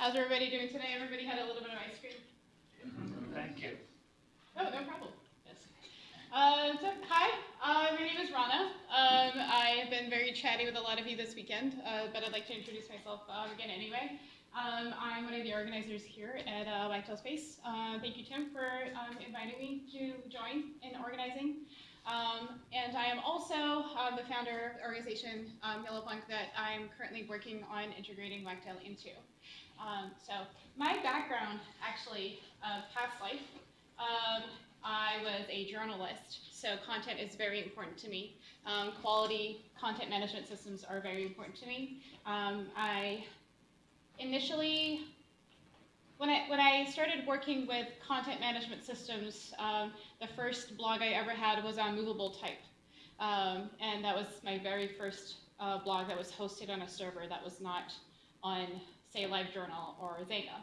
How's everybody doing today? Everybody had a little bit of ice cream? Thank you. Oh, no problem. Yes. Uh, so, hi, uh, my name is Rana. Um, I have been very chatty with a lot of you this weekend, uh, but I'd like to introduce myself uh, again anyway. Um, I'm one of the organizers here at uh, Wagtail Space. Uh, thank you, Tim, for um, inviting me to join in organizing. Um, and I am also uh, the founder of the organization um, Yalla Punk that I'm currently working on integrating Wagtail into. Um, so my background, actually, uh, past life, um, I was a journalist, so content is very important to me. Um, quality content management systems are very important to me. Um, I initially, when I, when I started working with content management systems, um, the first blog I ever had was on Movable Type. Um, and that was my very first uh, blog that was hosted on a server that was not on, say, LiveJournal or Xanga.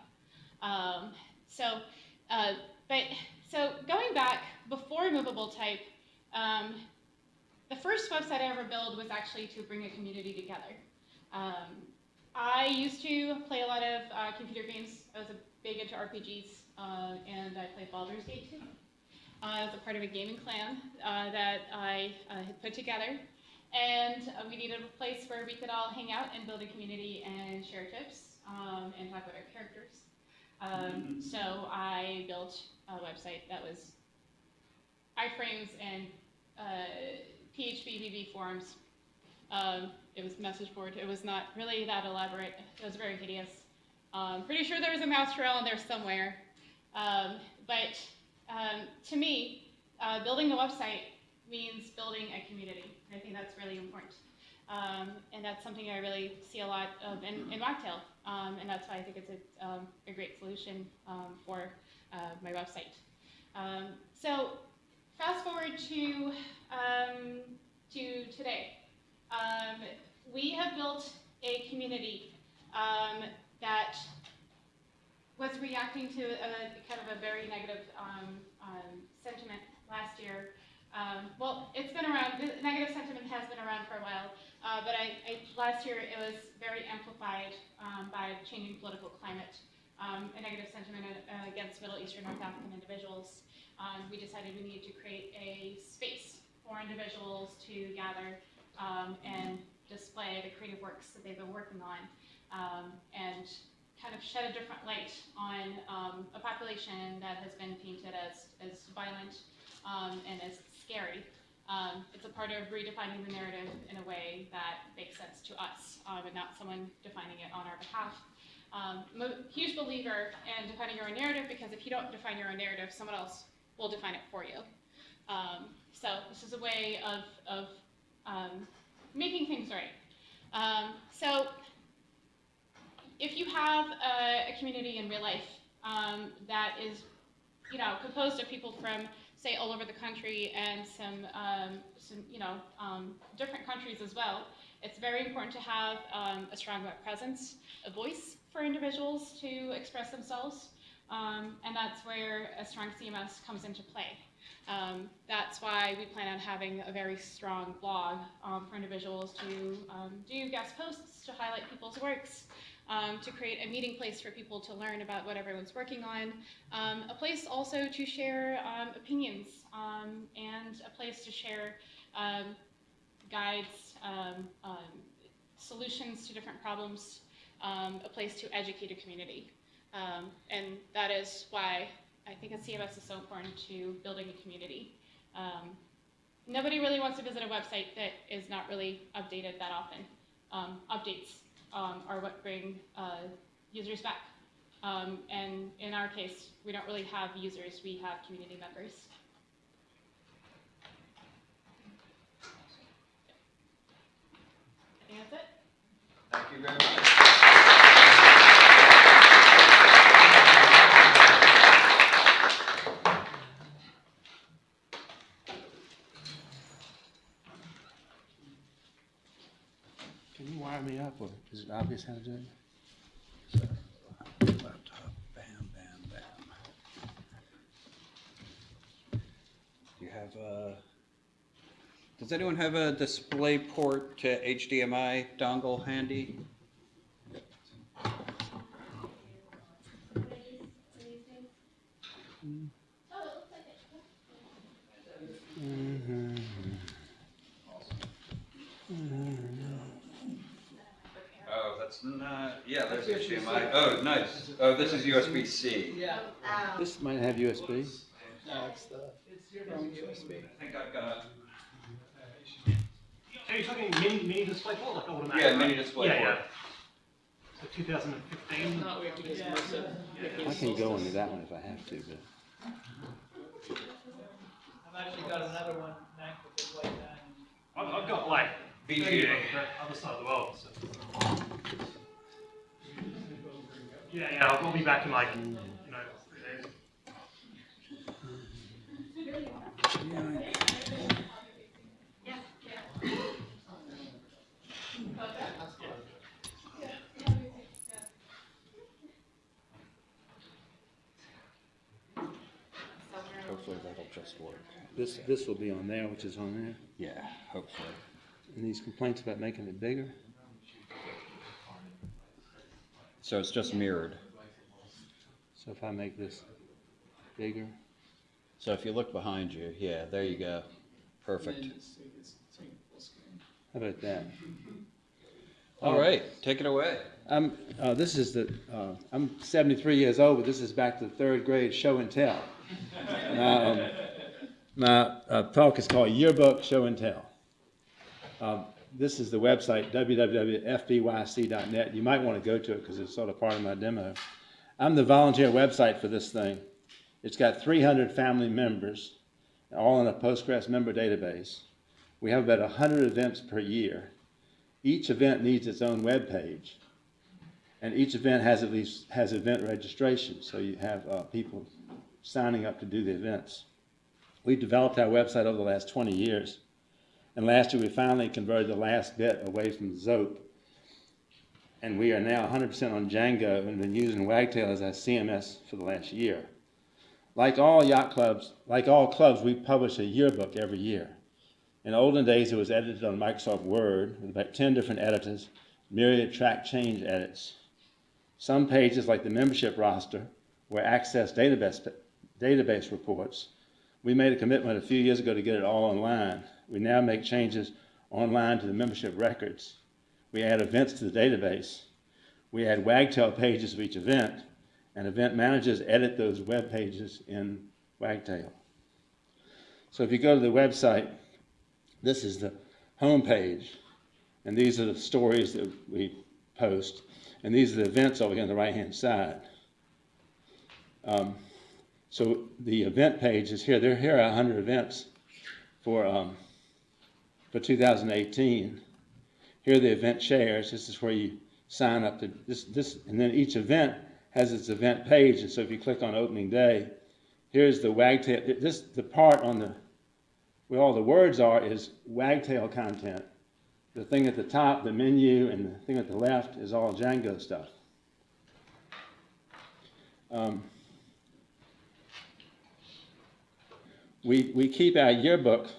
Um, so, uh, but so going back before movable type, um, the first website I ever built was actually to bring a community together. Um, I used to play a lot of uh, computer games. I was a big into RPGs, uh, and I played Baldur's Gate 2. Uh, I was a part of a gaming clan uh, that I uh, had put together, and we needed a place where we could all hang out and build a community and share tips um, and talk about our characters. Um, so I built a website that was iframes and uh, phpBB forums. Um, it was message board. It was not really that elaborate. It was very hideous. Um, pretty sure there was a mouse trail in there somewhere. Um, but um, to me, uh, building a website means building a community. I think that's really important. Um, and that's something I really see a lot of in, in. Um, and that's why I think it's a, um, a great solution um, for uh, my website. Um, so fast forward to, um, to today. we have built a community that was reacting to a, kind of a very negative sentiment last year um, well, it's been around, the negative sentiment has been around for a while, uh, but I, I, last year it was very amplified um, by changing political climate, um, a negative sentiment uh, against Middle Eastern North African individuals. Um, we decided we needed to create a space for individuals to gather um, and display the creative works that they've been working on um, and kind of shed a different light on a population that has been painted as, as violent and as scary. Um, it's a part of redefining the narrative in a way that makes sense to us um, and not someone defining it on our behalf. Um, huge believer in defining your own narrative because if you don't define your own narrative, someone else will define it for you. Um, so this is a way of, of um, making things right. Um, so if you have a, a, community in real life that is you know, composed of people from say, all over the country and some, um, some you know, um, different countries as well, it's very important to have um, a strong web presence, a voice for individuals to express themselves, um, and that's where a strong CMS comes into play. Um, that's why we plan on having a very strong blog um, for individuals to do guest posts to highlight people's works, um, to create a meeting place for people to learn about what everyone's working on, um, a place also to share um, opinions, um, and a place to share um, guides, um, solutions to different problems, a place to educate a community. and that is why I think a CMS is so important to building a community. nobody really wants to visit a website that is not really updated that often. updates um, are what bring uh, users back. Um, and in our case, we don't really have users, we have community members. Think that's it. Thank you very much. wire me up, or is it obvious how to do it? Laptop, bam, bam, bam. Do you have a... Does anyone have a display port to HDMI dongle handy? Mm. That's not, yeah, there's HDMI. Oh, nice. Oh, this is USB-C. Yeah, um, This might have USB. no, it's the wrong USB. I think I've got, So you're talking mini, mini display port, like automatic? yeah, mini display Yeah, board. yeah. So 2015. Not, we have to get some more stuff. I can go into that one if I have to, but. I've actually got another one, Mac, with this white line. I've, I've got like VGA. 30 on the other side of the world. So. Yeah, yeah, I'll, I'll be back in like, you know, three days. Hopefully that'll just work. This, this will be on there, which is on there. Yeah, hopefully. And these complaints about making it bigger? So it's just mirrored. So if I make this bigger, So if you look behind you, yeah, there you go. Perfect. And so it's taking full screen. how about that? All right, take it away. I'm, uh, this is the, uh, I'm seventy-three years old, but this is back to the third grade show and tell. Um, My, uh, talk is called Yearbook Show and Tell. Um, this is the website, www.fbyc.net. You might want to go to it because it's sort of part of my demo. I'm the volunteer website for this thing. It's got three hundred family members, all in a Postgres member database. We have about hundred events per year. Each event needs its own web page. And each event has at least, has event registration, so you have, uh, people signing up to do the events. We've developed our website over the last twenty years. And last year, we finally converted the last bit away from Zope. And we are now hundred percent on Django and been using Wagtail as our CMS for the last year. Like all yacht clubs, like all clubs, we publish a yearbook every year. In olden days, it was edited on Microsoft Word with about ten different editors, myriad track change edits. Some pages, like the membership roster, were access database, database reports. We made a commitment a few years ago to get it all online. We now make changes online to the membership records. We add events to the database. We add Wagtail pages of each event, and event managers edit those web pages in Wagtail. So if you go to the website, this is the home page, and these are the stories that we post, and these are the events over here on the right-hand side. Um, so the event page is here. There here are 100 events for um, for 2018. Here are the event shares. This is where you sign up to this this, and then each event has its event page. And so if you click on opening day, here's the wagtail. This the part on the where all the words are is wagtail content. The thing at the top, the menu, and the thing at the left is all Django stuff. Um, we, we keep our yearbook.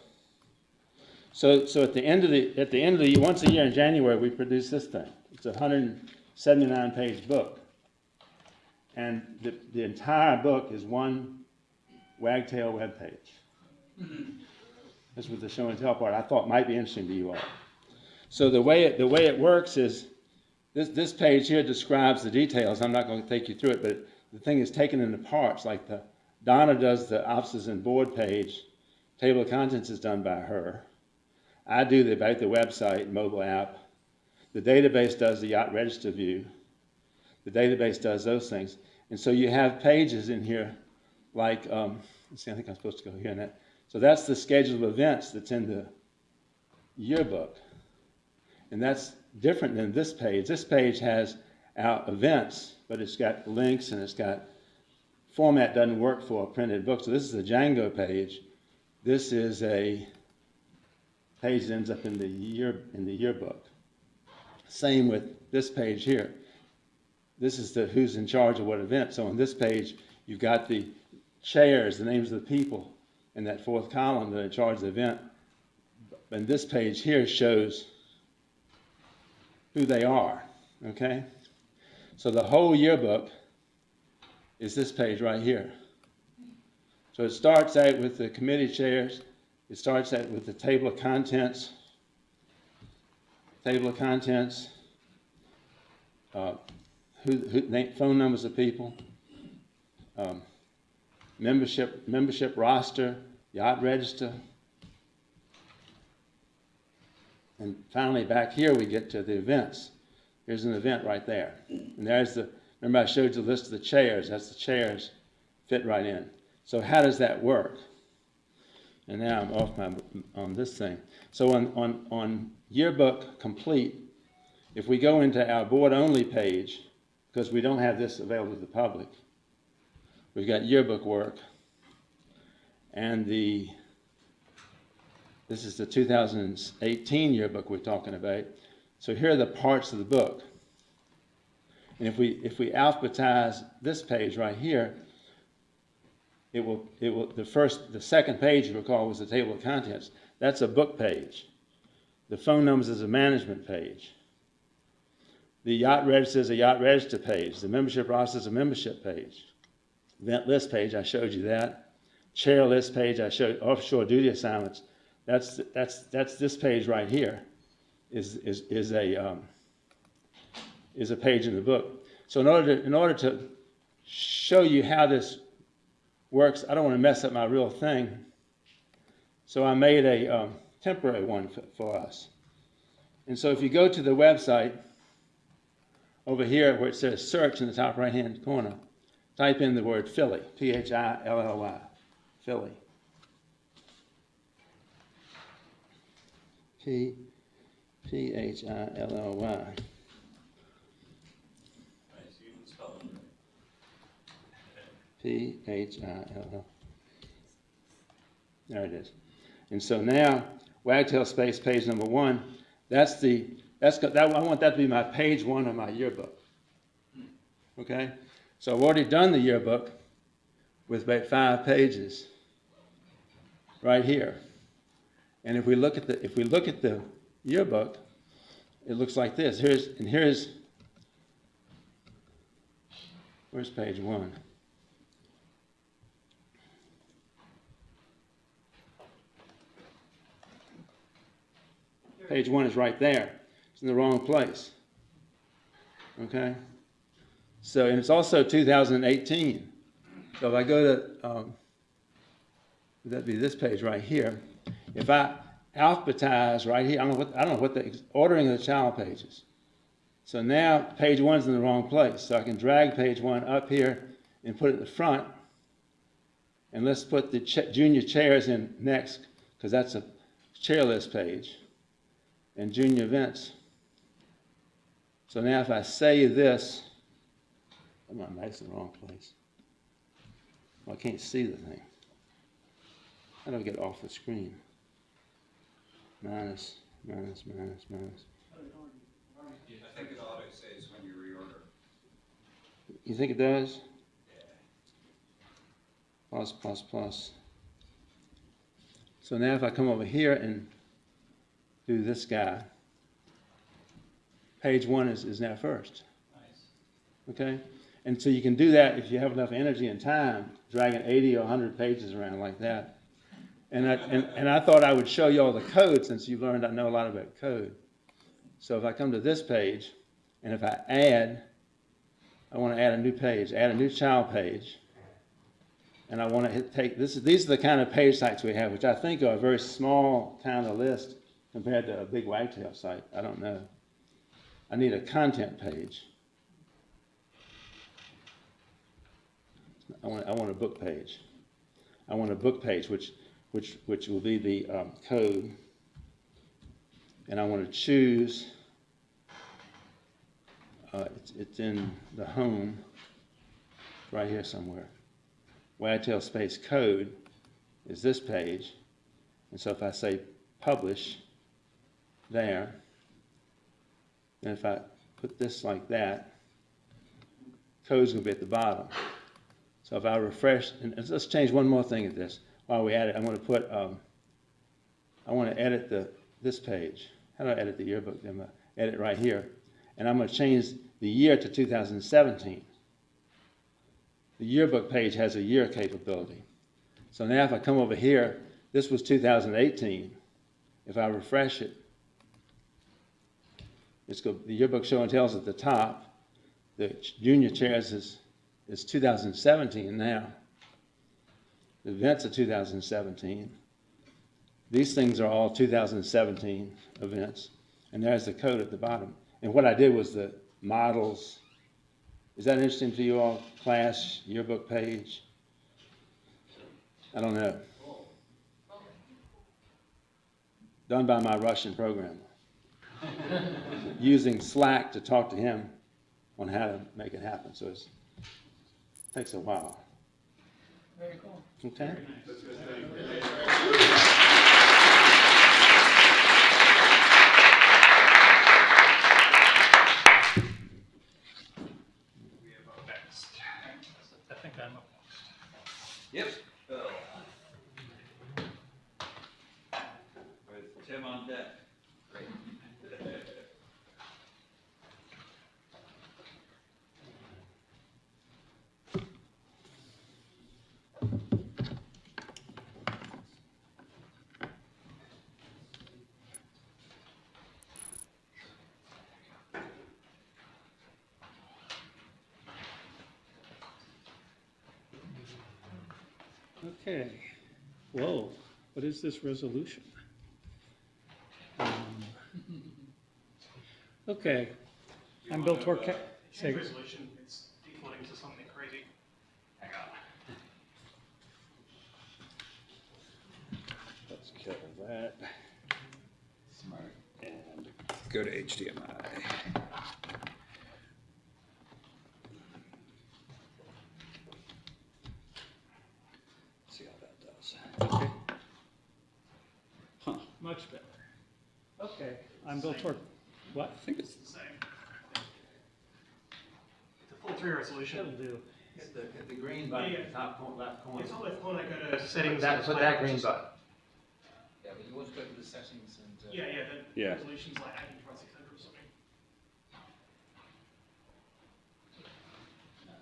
So, so at the end of the, at the end of the, once a year in January, we produce this thing. It's a hundred and seventy-nine page book. And the, the entire book is one Wagtail web page. This was the show and tell part I thought might be interesting to you all. So the way it, the way it works is, this, this page here describes the details. I'm not going to take you through it, but the thing is taken into parts. Like the Donna does the offices and board page. Table of contents is done by her. I do the about the website, mobile app. The database does the yacht register view. The database does those things. And so you have pages in here like, um, see, I think I'm supposed to go here and that. So that's the schedule of events that's in the yearbook. And that's different than this page. This page has our events, but it's got links and it's got format doesn't work for a printed book. So this is a Django page. This is a page that ends up in the year in the yearbook. Same with this page here. This is the who's in charge of what event. So on this page, you've got the chairs, the names of the people in that fourth column that are in charge of the event. And this page here shows who they are, okay? So the whole yearbook is this page right here. So it starts out with the committee chairs, it starts out with the table of contents, table of contents, uh, who, who, name, phone numbers of people, um, membership, membership roster, yacht register. And finally, back here, we get to the events. Here's an event right there. And there's the, remember I showed you the list of the chairs, that's the chairs fit right in. So how does that work? And now I'm off my, on this thing. So on, on, on yearbook complete, if we go into our board-only page, because we don't have this available to the public, we've got yearbook work, and the, this is the 2018 yearbook we're talking about. So here are the parts of the book. And if we, if we alphabetize this page right here, it will, it will, the first, the second page, you recall, was the table of contents. That's a book page. The phone numbers is a management page. The yacht register is a yacht register page. The membership roster is a membership page. Event list page, I showed you that. Chair list page, I showed offshore duty assignments. That's, that's, that's this page right here is, is, is a, um, is a page in the book. So in order to, in order to show you how this works, I don't want to mess up my real thing. So I made a um, temporary one for, us. And so if you go to the website over here where it says search in the top right hand corner, type in the word Philly, P H I L L Y, Philly. P H I L L. There it is. And so now, Wagtail Space, page number one, that's the, that's, that, I want that to be my page one of my yearbook. Okay? So I've already done the yearbook with about five pages right here. And if we look at the, if we look at the yearbook, it looks like this. Here's, and here's, where's page one? Page one is right there. It's in the wrong place. Okay? So, and it's also 2018. So if I go to, um, would that be this page right here? If I alphabetize right here, I don't know what, I don't know what the ordering of the child pages. So now page one's in the wrong place. So I can drag page one up here and put it in the front. And let's put the ch- junior chairs in next, because that's a chair list page. And junior events. So now if I say this, I'm not nice in the wrong place. Well, I can't see the thing. How do I get off the screen? Minus, minus, minus, minus. I think it auto saves when you reorder. You think it does? Plus, plus, plus. So now if I come over here and do this guy, page one is, is now first. Okay? And so you can do that if you have enough energy and time, dragging 80 or 100 pages around like that. And I, and, and I thought I would show you all the code since you've learned I know a lot about code. So if I come to this page, and if I add, I want to add a new page, add a new child page. And I want to hit, take, this, these are the kind of page sites we have, which I think are a very small kind of list compared to a big wagtail site. I don't know. I need a content page. I want, I want a book page. I want a book page, which, which, which will be the um, code. And I want to choose, uh, it's, it's in the home, right here somewhere. Wagtail space code is this page. And so if I say publish there, and if I put this like that, code's gonna be at the bottom. So if I refresh, and let's change one more thing at this. While we add it, I'm gonna put, um, I wanna edit the, this page. How do I edit the yearbook? I'm gonna edit right here. And I'm gonna change the year to 2017. The yearbook page has a year capability. So now if I come over here, this was 2018. If I refresh it, it's the yearbook show and tells at the top. The junior chairs is, is 2017 now. The events are 2017. These things are all 2017 events. And there's the code at the bottom. And what I did was the models. Is that interesting to you all? Class, yearbook page? I don't know. Done by my Russian programmer. Using Slack to talk to him on how to make it happen. So it's, takes a while. Very cool. Okay? We have up next. I think I'm up next. Yep. Bill. With Tim on deck. Great. Okay, whoa, what is this resolution? Um, Okay, I'm Bill resolution, it's defaulting to something crazy. Hang on. Let's kill that. Smart. And Go to HDMI. See how that does. Okay. Huh, much better. Okay, I'm Bill Tor, what? I think it's, It's the same. It's a full tree resolution. That'll do. hit the, hit the green button at the top corner, left corner. It's always when I go to settings. That, put that green button. yeah, but you want to go to the settings and. uh, Yeah, yeah, the Yeah. resolution's like eighteen point six hundred or something.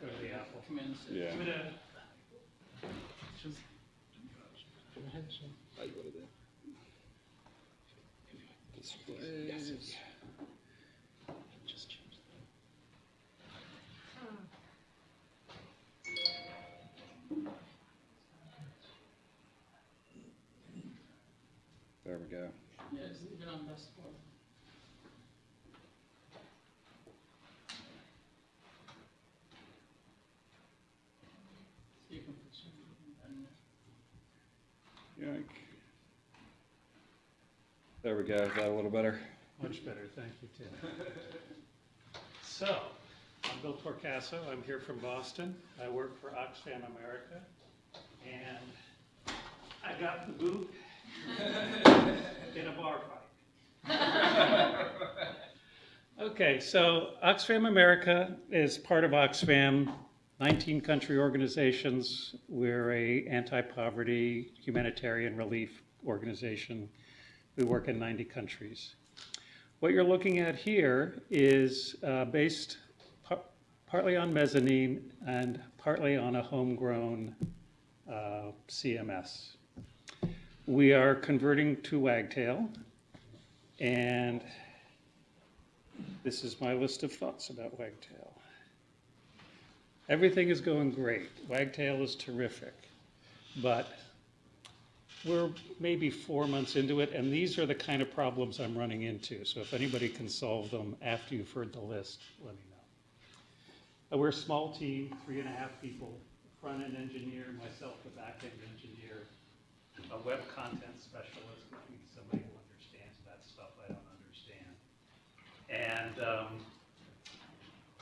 Go to the Apple. Commands. Yeah. I'm gonna, I go to the. Displays. Just change There we go. Yeah, just leave it on best for. So you can put some in there. Yoink. There we go. Is that a little better? Much better, thank you, Tim. So, I'm Bill Torcaso, I'm here from Boston. I work for Oxfam America, and I got the boot in a bar fight. Okay, so Oxfam America is part of Oxfam, 19 country organizations. We're a anti-poverty humanitarian relief organization. We work in 90 countries. What you're looking at here is uh, based par- partly on mezzanine and partly on a homegrown uh, CMS. We are converting to Wagtail, and this is my list of thoughts about Wagtail. Everything is going great. Wagtail is terrific, but we're maybe four months into it, and these are the kind of problems I'm running into. So if anybody can solve them after you've heard the list, let me know. We're a small team, three and a half people, front-end engineer, myself, the back-end engineer, a web content specialist, somebody who understands that stuff I don't understand. And um,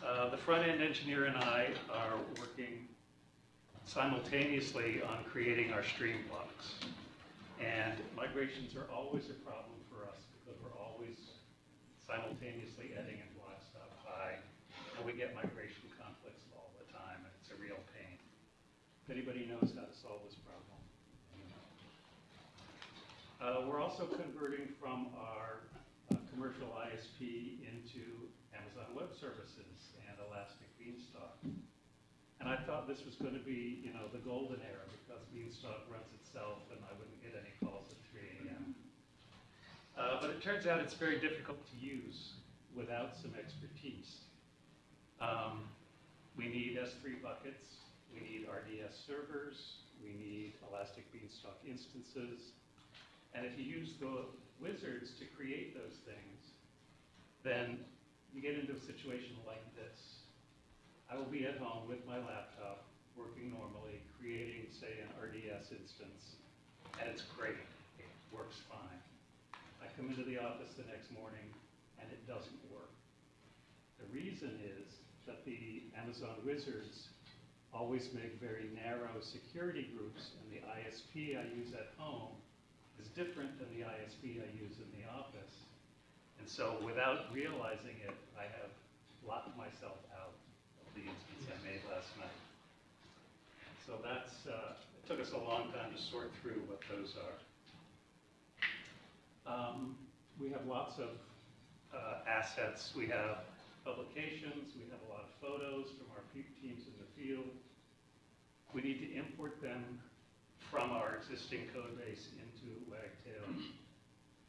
uh, the front-end engineer and I are working simultaneously on creating our stream blocks. And migrations are always a problem for us because we're always simultaneously editing and block stuff high. And we get migration conflicts all the time, and it's a real pain. If anybody knows how to solve this problem. Uh, we're also converting from our uh, commercial ISP into Amazon Web Services and I thought this was gonna be, you know, the golden era because Beanstalk runs itself and I wouldn't get any calls at three AM. Uh, but it turns out it's very difficult to use without some expertise. Um, we need S3 buckets, we need RDS servers, we need Elastic Beanstalk instances. And if you use the wizards to create those things, then you get into a situation like this. I will be at home with my laptop, working normally, creating, say, an RDS instance, and it's great. It works fine. I come into the office the next morning, and it doesn't work. The reason is that the Amazon wizards always make very narrow security groups, and the ISP I use at home is different than the ISP I use in the office. And so without realizing it, I have locked myself out the instance I made last night. So that's, uh, it took us a long time to sort through what those are. Um, we have lots of uh, assets. We have publications, we have a lot of photos from our teams in the field. We need to import them from our existing code base into Wagtail.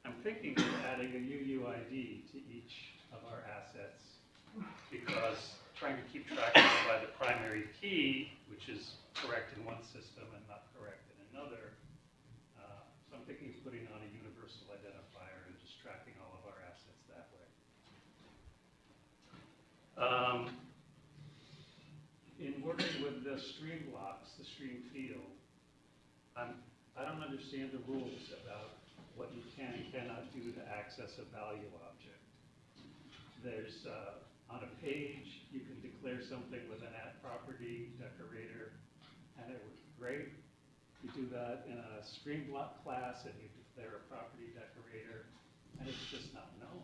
I'm thinking of adding a UUID to each of our assets because trying to keep track of by the primary key, which is correct in one system and not correct in another. uh, So I'm thinking of putting on a universal identifier and just tracking all of our assets that way. Um, In working with the stream blocks, the stream field, I'm, I don't understand the rules about what you can and cannot do to access a value object. There's, uh, on a page, you can declare something with an at property decorator, and it would be great. You do that in a stream block class, and you declare a property decorator, and it's just not known.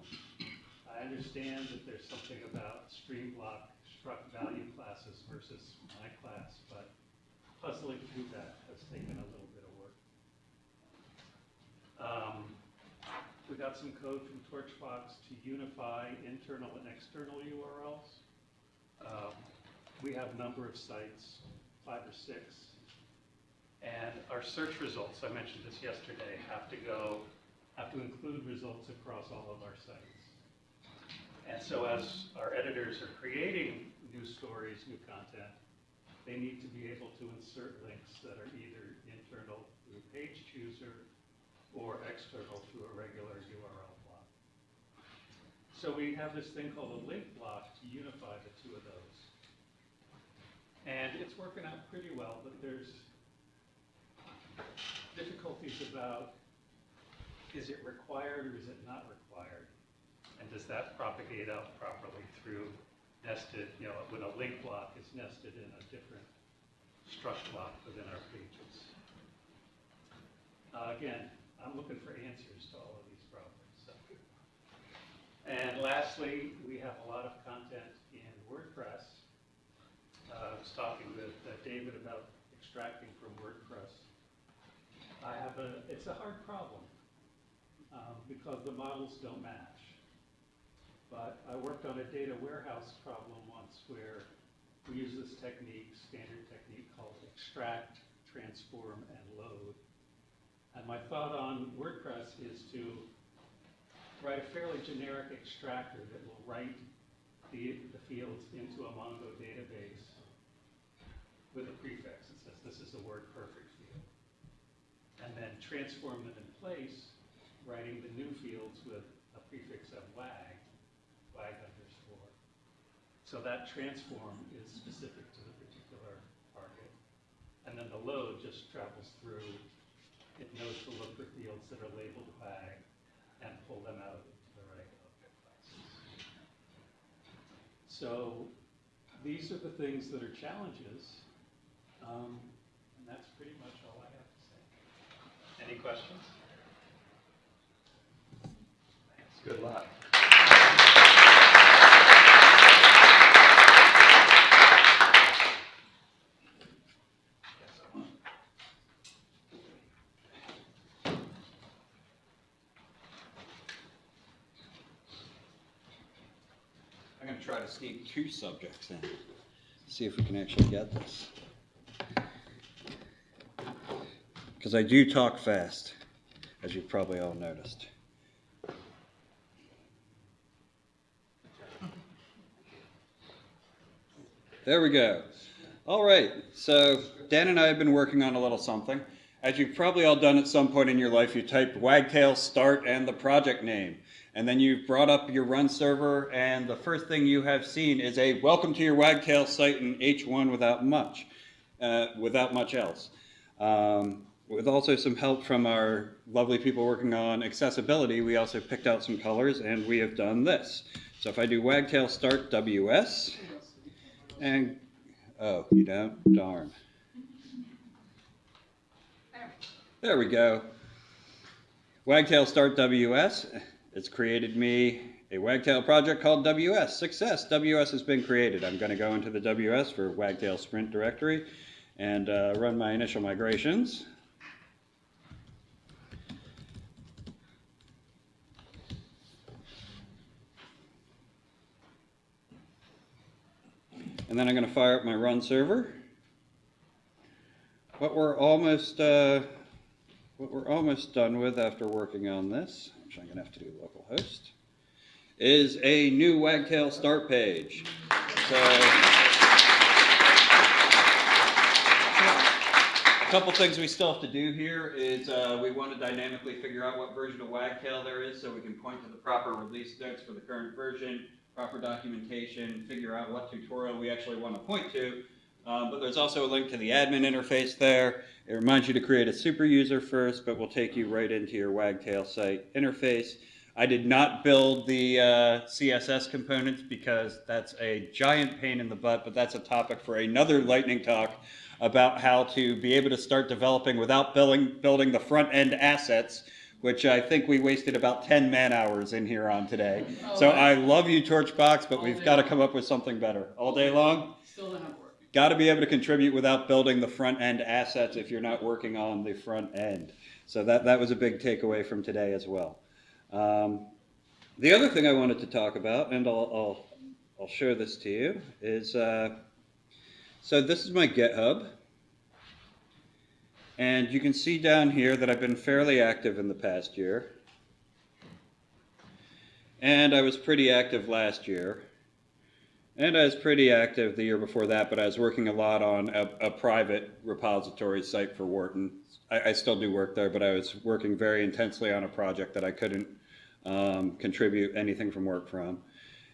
I understand that there's something about stream block struct value classes versus my class, but puzzling through that has taken a little bit of work. Um, We got some code from Torchbox to unify internal and external URLs. Um, We have a number of sites, five or six. And our search results, I mentioned this yesterday, have to go, have to include results across all of our sites. And so as our editors are creating new stories, new content, they need to be able to insert links that are either internal through Page Chooser or external through a regular URL. So we have this thing called a link block to unify the two of those. And it's working out pretty well, but there's difficulties about, is it required or is it not required? And does that propagate out properly through nested, you know, when a link block is nested in a different struct block within our pages? Uh, Again, I'm looking for answers to all of these problems. so. And lastly, we have a lot of content in WordPress. Uh, I was talking with uh, David about extracting from WordPress. I have a, it's a hard problem um, because the models don't match. But I worked on a data warehouse problem once where we use this technique, standard technique called extract, transform, and load. And my thought on WordPress is to write a fairly generic extractor that will write the, the fields into a Mongo database with a prefix that says this is a word perfect field. And then transform them in place, writing the new fields with a prefix of WAG, WAG underscore. So that transform is specific to the particular target. And then the load just travels through, it knows to look for fields that are labeled WAG and pull them out into the right object classes. So these are the things that are challenges. Um, and that's pretty much all I have to say. Any questions? Good luck. I'm gonna try to sneak two subjects in. see if we can actually get this. Because I do talk fast, as you've probably all noticed. There we go. All right, so Dan and I have been working on a little something. As you've probably all done at some point in your life, you typed wagtail start and the project name. And then you've brought up your run server, and the first thing you have seen is a welcome to your wagtail site in H1 without much, uh, without much else. Um, with also some help from our lovely people working on accessibility, we also picked out some colors and we have done this. So if I do wagtail start WS, and, oh, you don't? Darn. There we go. Wagtail Start WS. It's created me a Wagtail project called WS. Success. WS has been created. I'm going to go into the WS for Wagtail Sprint directory and uh, run my initial migrations. And then I'm going to fire up my run server. What we're almost uh, what we're almost done with after working on this, which I'm going to have to do localhost, is a new Wagtail start page. So, a couple things we still have to do here is uh, we want to dynamically figure out what version of Wagtail there is so we can point to the proper release notes for the current version, proper documentation, figure out what tutorial we actually want to point to. Um, but there's also a link to the admin interface there. It reminds you to create a super user first, but will take you right into your Wagtail site interface. I did not build the uh, CSS components because that's a giant pain in the butt, but that's a topic for another lightning talk about how to be able to start developing without building, building the front end assets, which I think we wasted about 10 man hours in here on today. So I love you, Torchbox, but we've got to come up with something better. All day long? Still not. Got to be able to contribute without building the front end assets if you're not working on the front end. So that, that was a big takeaway from today as well. Um, the other thing I wanted to talk about, and I'll, I'll, I'll show this to you, is uh, so this is my GitHub. And you can see down here that I've been fairly active in the past year. And I was pretty active last year. And I was pretty active the year before that, but I was working a lot on a, a private repository site for Wharton. I, I, still do work there, but I was working very intensely on a project that I couldn't um, contribute anything from work from.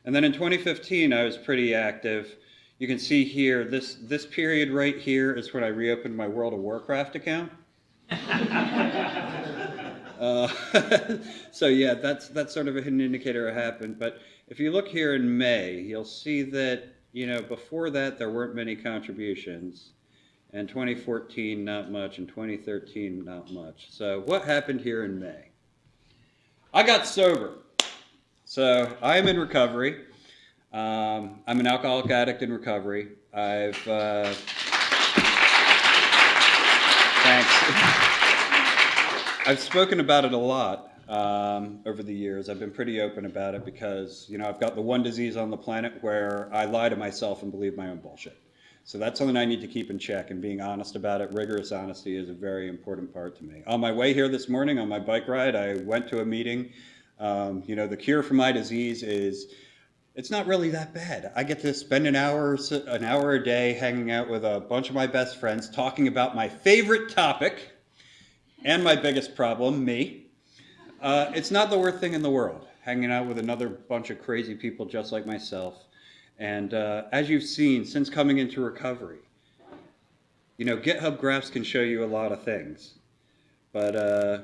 And then in 2015, I was pretty active. You can see here, this, this period right here is when I reopened my World of Warcraft account. uh, so yeah, that's, that's sort of a hidden indicator it happened. But if you look here in May, you'll see that, you know, before that there weren't many contributions. And 2014, not much. And 2013, not much. So what happened here in May? I got sober. So I am in recovery. Um, I'm an alcoholic addict in recovery. I've, uh, thanks. I've spoken about it a lot um, over the years. I've been pretty open about it because, you know, I've got the one disease on the planet where I lie to myself and believe my own bullshit. So that's something I need to keep in check, and being honest about it, rigorous honesty is a very important part to me. On my way here this morning on my bike ride, I went to a meeting. Um, you know, the cure for my disease is it's not really that bad. I get to spend an hour, an hour a day hanging out with a bunch of my best friends, talking about my favorite topic and my biggest problem, me. Uh, it's not the worst thing in the world, hanging out with another bunch of crazy people just like myself. And uh, as you've seen, since coming into recovery, you know, GitHub Graphs can show you a lot of things. But, uh,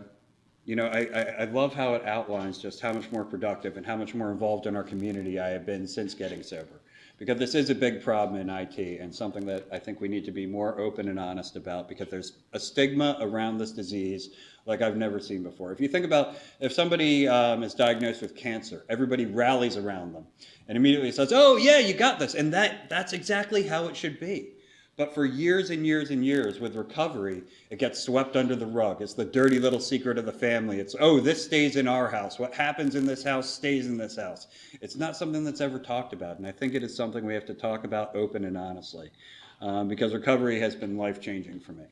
you know, I, I, I, love how it outlines just how much more productive and how much more involved in our community I have been since getting sober. Because this is a big problem in IT and something that I think we need to be more open and honest about because there's a stigma around this disease like I've never seen before. If you think about if somebody um, is diagnosed with cancer, everybody rallies around them and immediately says, oh yeah, you got this. And that, that's exactly how it should be. But for years and years and years with recovery, it gets swept under the rug. It's the dirty little secret of the family. It's, oh, this stays in our house. What happens in this house stays in this house. It's not something that's ever talked about. And I think it is something we have to talk about open and honestly um, because recovery has been life changing for me.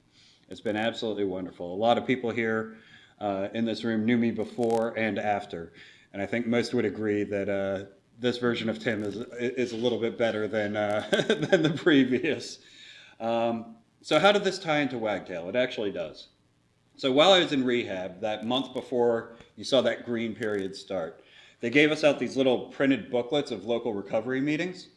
It's been absolutely wonderful. A lot of people here uh, in this room knew me before and after. And I think most would agree that uh, this version of Tim is, is a little bit better than, uh, than the previous. Um, so how did this tie into Wagtail? It actually does. So while I was in rehab, that month before you saw that green period start, they gave us out these little printed booklets of local recovery meetings.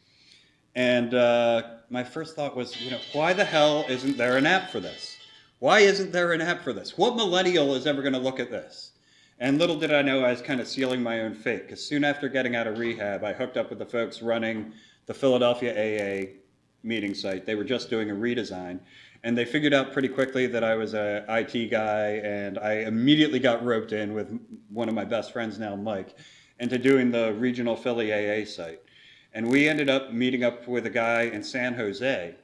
And uh, my first thought was, you know, why the hell isn't there an app for this? Why isn't there an app for this? What millennial is ever going to look at this? And little did I know I was kind of sealing my own fate, because soon after getting out of rehab, I hooked up with the folks running the Philadelphia AA meeting site. They were just doing a redesign, and they figured out pretty quickly that I was a IT guy, and I immediately got roped in with one of my best friends now, Mike, into doing the regional Philly AA site. And we ended up meeting up with a guy in San Jose,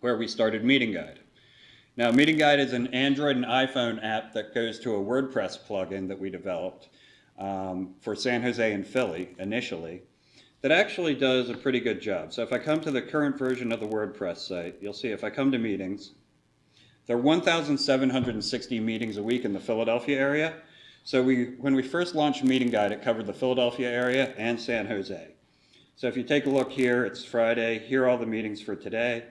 where we started Meeting Guide. Now, Meeting Guide is an Android and iPhone app that goes to a WordPress plugin that we developed um, for San Jose and Philly initially that actually does a pretty good job. So if I come to the current version of the WordPress site, you'll see if I come to meetings, there are 1,760 meetings a week in the Philadelphia area. So we, when we first launched Meeting Guide, it covered the Philadelphia area and San Jose. So if you take a look here, it's Friday. Here are all the meetings for today.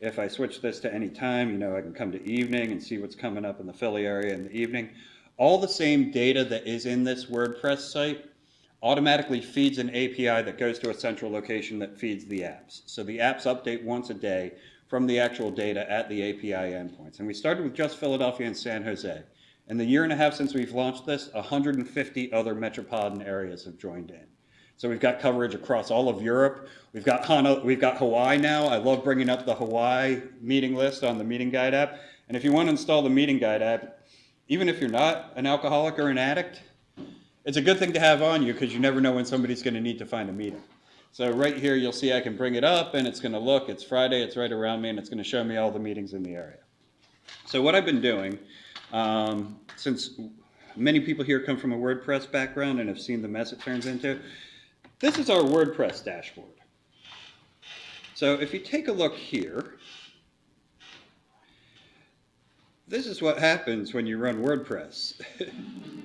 If I switch this to any time, you know, I can come to evening and see what's coming up in the Philly area in the evening. All the same data that is in this WordPress site automatically feeds an API that goes to a central location that feeds the apps. So the apps update once a day from the actual data at the API endpoints. And we started with just Philadelphia and San Jose. In the year and a half since we've launched this, 150 other metropolitan areas have joined in. So we've got coverage across all of Europe. We've got we've got Hawaii now. I love bringing up the Hawaii meeting list on the Meeting Guide app. And if you want to install the Meeting Guide app, even if you're not an alcoholic or an addict, it's a good thing to have on you because you never know when somebody's going to need to find a meeting. So right here, you'll see I can bring it up and it's going to look, it's Friday, it's right around me, and it's going to show me all the meetings in the area. So what I've been doing, um, since many people here come from a WordPress background and have seen the mess it turns into, this is our WordPress dashboard. So if you take a look here, this is what happens when you run WordPress.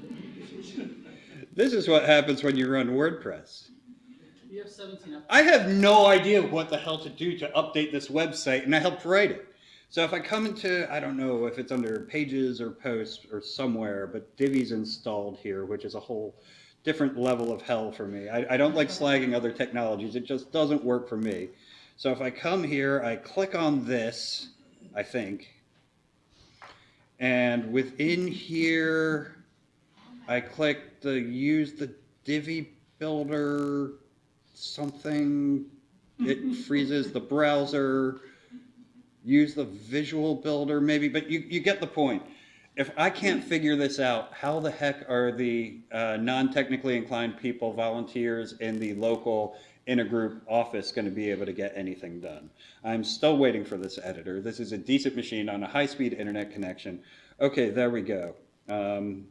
this is what happens when you run WordPress. You have 17. I have no idea what the hell to do to update this website, and I helped write it. So if I come into, I don't know if it's under pages or posts or somewhere, but Divi's installed here, which is a whole different level of hell for me. I, I don't like slagging other technologies. It just doesn't work for me. So if I come here, I click on this, I think, and within here, I click the use the Divi builder something. It freezes the browser. Use the visual builder maybe, but you, you get the point. If I can't figure this out, how the heck are the uh, non-technically inclined people, volunteers in the local intergroup office going to be able to get anything done? I'm still waiting for this editor. This is a decent machine on a high-speed internet connection. Okay, there we go. Um,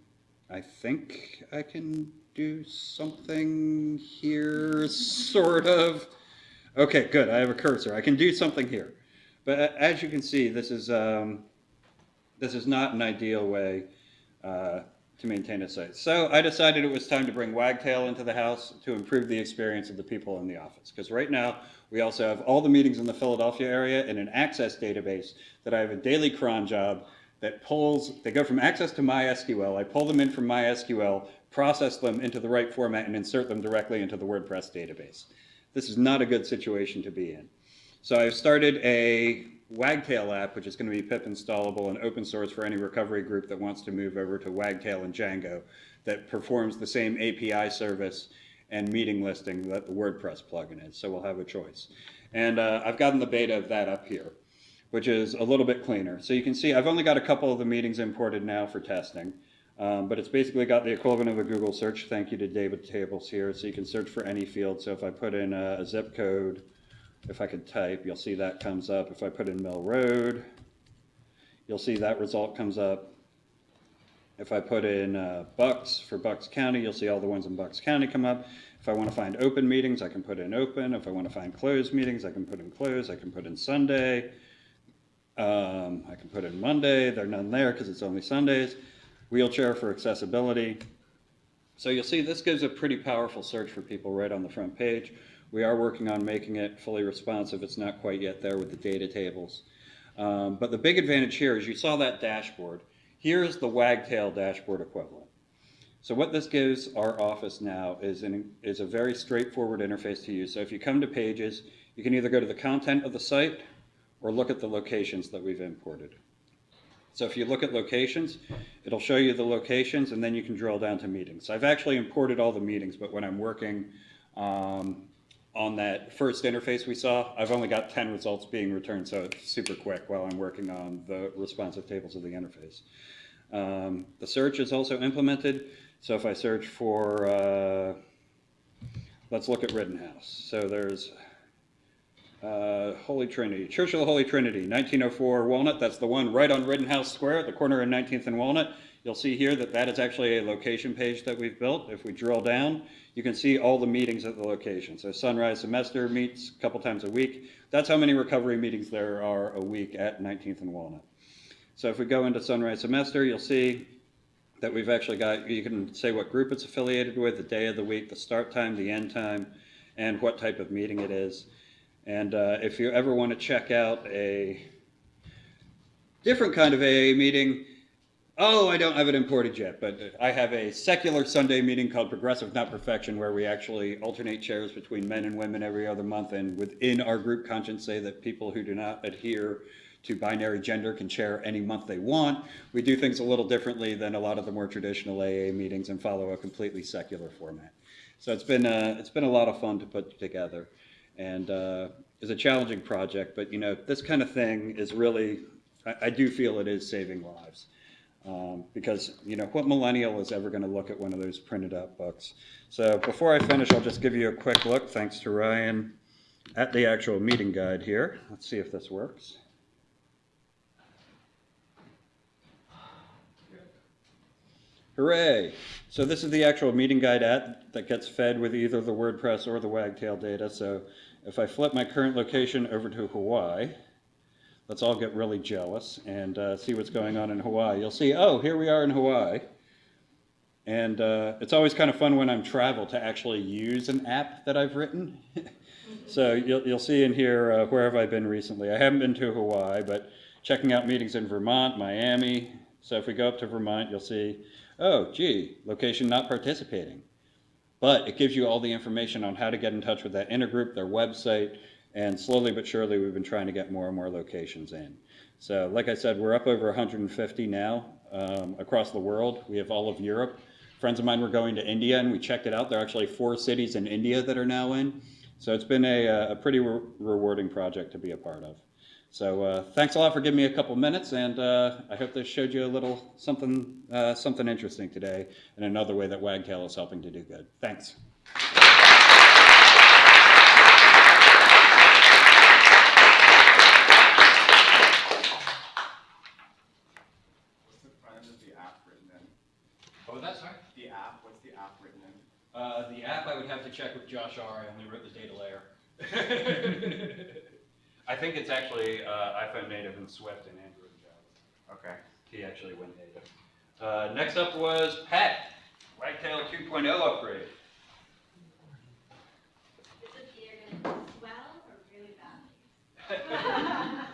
I think I can do something here, sort of. Okay, good. I have a cursor. I can do something here. But as you can see, this is um, this is not an ideal way uh, to maintain a site. So I decided it was time to bring Wagtail into the house to improve the experience of the people in the office. Because right now, we also have all the meetings in the Philadelphia area in an access database that I have a daily cron job that pulls, they go from access to MySQL. I pull them in from MySQL, process them into the right format, and insert them directly into the WordPress database. This is not a good situation to be in. So I've started a Wagtail app, which is going to be pip installable and open source for any recovery group that wants to move over to Wagtail and Django that performs the same API service and meeting listing that the WordPress plugin is. So we'll have a choice. And uh, I've gotten the beta of that up here, which is a little bit cleaner. So you can see I've only got a couple of the meetings imported now for testing. Um, but it's basically got the equivalent of a Google search. Thank you to DataTables here. So you can search for any field. So if I put in a, a zip code, if I could type, you'll see that comes up. If I put in Mill Road, you'll see that result comes up. If I put in uh, Bucks for Bucks County, you'll see all the ones in Bucks County come up. If I want to find open meetings, I can put in open. If I want to find closed meetings, I can put in closed. I can put in Sunday. Um, I can put in Monday. There are none there because it's only Sundays. Wheelchair for accessibility. So you'll see this gives a pretty powerful search for people right on the front page. We are working on making it fully responsive. It's not quite yet there with the data tables. Um, but the big advantage here is you saw that dashboard. Here's the Wagtail dashboard equivalent. So what this gives our office now is, an, is a very straightforward interface to use. So if you come to pages, you can either go to the content of the site or look at the locations that we've imported. So if you look at locations, it'll show you the locations and then you can drill down to meetings. I've actually imported all the meetings, but when I'm working um, on that first interface we saw, I've only got 10 results being returned, so it's super quick while I'm working on the responsive tables of the interface. Um, the search is also implemented. So if I search for, uh, let's look at Rittenhouse. So there's uh, Holy Trinity, Church of the Holy Trinity, 1904 Walnut. That's the one right on Rittenhouse Square at the corner of 19th and Walnut. You'll see here that that is actually a location page that we've built. If we drill down, you can see all the meetings at the location. So Sunrise Semester meets a couple times a week. That's how many recovery meetings there are a week at 19th and Walnut. So if we go into Sunrise Semester, you'll see that we've actually got, you can say what group it's affiliated with, the day of the week, the start time, the end time, and what type of meeting it is. And uh, if you ever want to check out a different kind of AA meeting, oh, I don't have it imported yet, but I have a secular Sunday meeting called Progressive Not Perfection where we actually alternate chairs between men and women every other month and within our group conscience say that people who do not adhere to binary gender can chair any month they want. We do things a little differently than a lot of the more traditional AA meetings and follow a completely secular format. So it's been, uh, it's been a lot of fun to put together and uh, is a challenging project. But you know, this kind of thing is really, I, I do feel it is saving lives. Um, because you know what millennial is ever going to look at one of those printed out books so before i finish i'll just give you a quick look thanks to ryan at the actual meeting guide here let's see if this works Hooray! So this is the actual meeting guide at that gets fed with either the WordPress or the Wagtail data. So if I flip my current location over to Hawaii, let's all get really jealous and uh, see what's going on in Hawaii. You'll see, oh, here we are in Hawaii. And uh, it's always kind of fun when I'm travel to actually use an app that I've written. so you'll, you'll see in here, uh, where have I been recently? I haven't been to Hawaii, but checking out meetings in Vermont, Miami. So if we go up to Vermont, you'll see, oh, gee, location not participating. But it gives you all the information on how to get in touch with that intergroup, their website, and slowly but surely we've been trying to get more and more locations in. So like I said, we're up over 150 now um, across the world. We have all of Europe. Friends of mine were going to India and we checked it out. There are actually four cities in India that are now in. So it's been a, a pretty re rewarding project to be a part of. So uh, thanks a lot for giving me a couple minutes, and uh, I hope this showed you a little something, uh, something interesting today, and another way that Wagtail is helping to do good. Thanks. What's the front end of the app written in? What was that, sorry? The app, what's the app written in? Uh, the app I would have to check with Josh R. I only wrote the data layer. I think it's actually uh, iPhone native and Swift and Android and Java. Okay. He actually went native. Uh, next up was Pat, Wagtail 2.0 upgrade. Is it either gonna swell or really bad?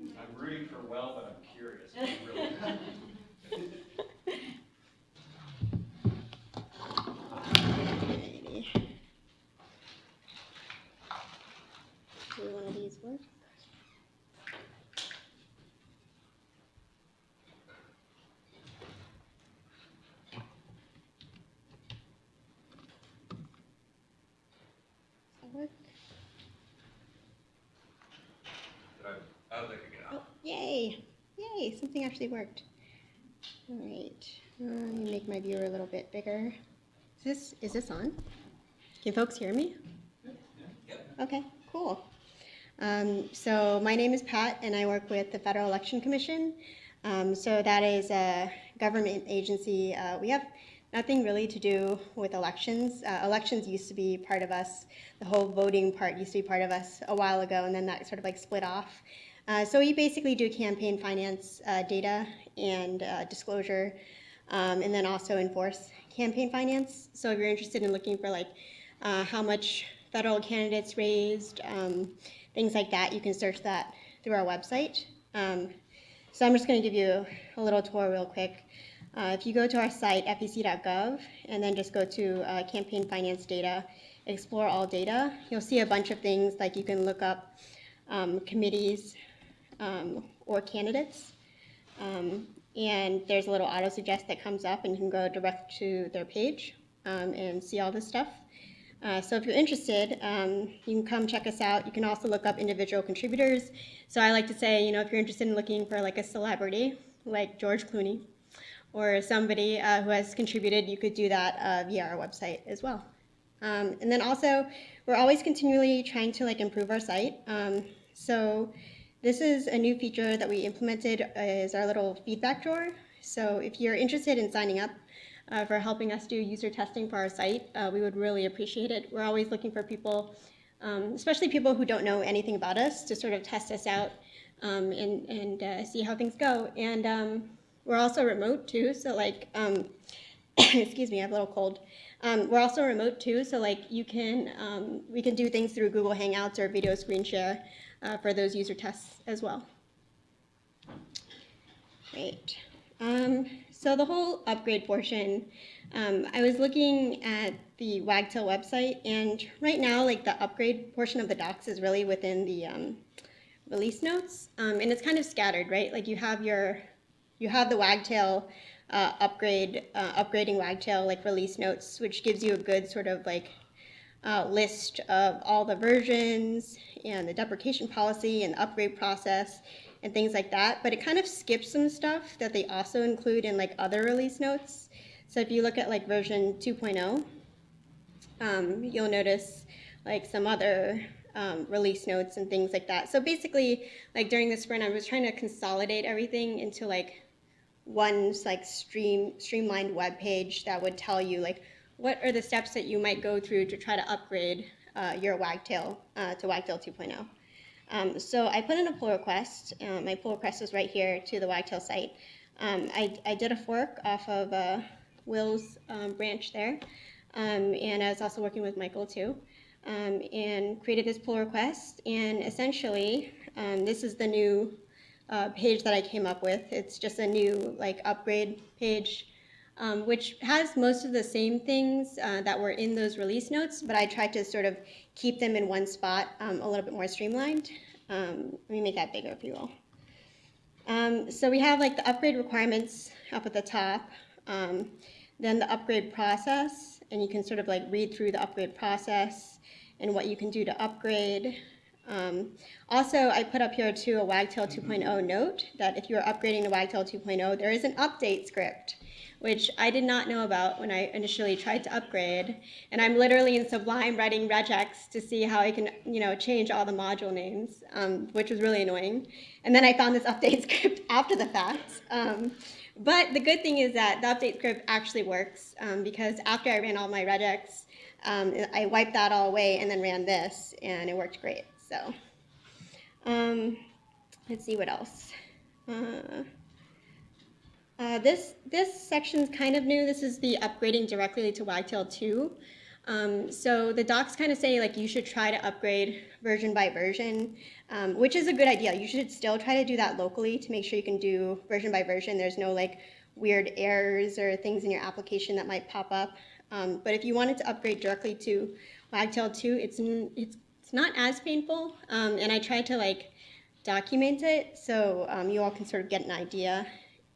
I'm rooting for well, but I'm curious. I'm really- Maybe. Do one of these work? Does that work? Did I- I don't think I got it. Oh, yay! Yay! Actually worked. All right. Let me make my viewer a little bit bigger. Is this, is this on? Can folks hear me? Okay, cool. Um, so my name is Pat and I work with the Federal Election Commission. Um, so that is a government agency. Uh, we have nothing really to do with elections. Uh, elections used to be part of us. The whole voting part used to be part of us a while ago and then that sort of like split off. Uh, so we basically do campaign finance uh, data and uh, disclosure um, and then also enforce campaign finance. So if you're interested in looking for like uh, how much federal candidates raised, um, things like that, you can search that through our website. Um, so I'm just going to give you a little tour real quick. Uh, if you go to our site, fec.gov, and then just go to campaign finance data, explore all data, you'll see a bunch of things like you can look up um, committees or candidates. Um, and there's a little auto suggest that comes up and you can go direct to their page um, and see all this stuff. Uh, so if you're interested, um, you can come check us out. You can also look up individual contributors. So I like to say, you know, if you're interested in looking for like a celebrity, like George Clooney, or somebody uh, who has contributed, you could do that uh, via our website as well. Um, and then also, we're always continually trying to like improve our site. Um, so this is a new feature that we implemented is our little feedback drawer. So if you're interested in signing up uh, for helping us do user testing for our site, uh, we would really appreciate it. We're always looking for people, um, especially people who don't know anything about us, to sort of test us out um, and, and uh, see how things go. And um, we're also remote too, so like, um, excuse me, I have a little cold. Um, we're also remote too, so like you can, um, we can do things through Google Hangouts or video screen share uh, for those user tests as well. Great. Um, so the whole upgrade portion, um, I was looking at the Wagtail website, and right now, like the upgrade portion of the docs is really within the um, release notes, um, and it's kind of scattered, right? Like you have your, you have the Wagtail uh, upgrade, uh, upgrading Wagtail like release notes, which gives you a good sort of like uh, list of all the versions and the deprecation policy and the upgrade process and things like that. But it kind of skips some stuff that they also include in like other release notes. So if you look at like version 2.0, um, you'll notice like some other um, release notes and things like that. So basically, like during the sprint, I was trying to consolidate everything into like one like stream streamlined web page that would tell you like what are the steps that you might go through to try to upgrade uh, your Wagtail uh, to Wagtail 2.0. Um, so I put in a pull request. Um, my pull request is right here to the Wagtail site. Um, I, I, did a fork off of uh, Will's um, branch there, um, and I was also working with Michael too, um, and created this pull request. And essentially, this is the new uh, page that I came up with. It's just a new like upgrade page um, which has most of the same things uh, that were in those release notes, but I tried to sort of keep them in one spot um, a little bit more streamlined. Um, let me make that bigger if you will. Um, so we have like the upgrade requirements up at the top, um, then the upgrade process, and you can sort of like read through the upgrade process and what you can do to upgrade. Um, also, I put up here too a Wagtail 2.0 note that if you're upgrading to Wagtail 2.0, there is an update script which I did not know about when I initially tried to upgrade. And I'm literally in Sublime writing regex to see how I can, you know, change all the module names, um, which was really annoying. And then I found this update script after the fact. Um, but the good thing is that the update script actually works um, because after I ran all my regex, um, I wiped that all away and then ran this, and it worked great. So um, let's see what else. Uh, uh, this, this section is kind of new. This is the upgrading directly to Wagtail 2. Um, so the docs kind of say like you should try to upgrade version by version, um, which is a good idea. You should still try to do that locally to make sure you can do version by version. There's no like weird errors or things in your application that might pop up. Um, but if you wanted to upgrade directly to Wagtail 2, it's, it's, it's not as painful. Um, and I tried to like document it so um, you all can sort of get an idea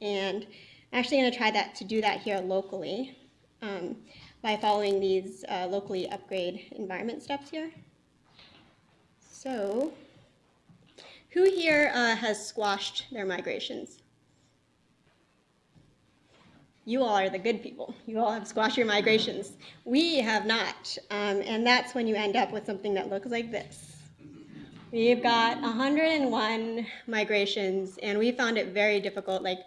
and I'm actually going to try that to do that here locally um, by following these uh, locally upgrade environment steps here. So who here uh, has squashed their migrations? you all are the good people. You all have squashed your migrations. We have not. Um, and that's when you end up with something that looks like this. We've got 101 migrations, and we found it very difficult. Like,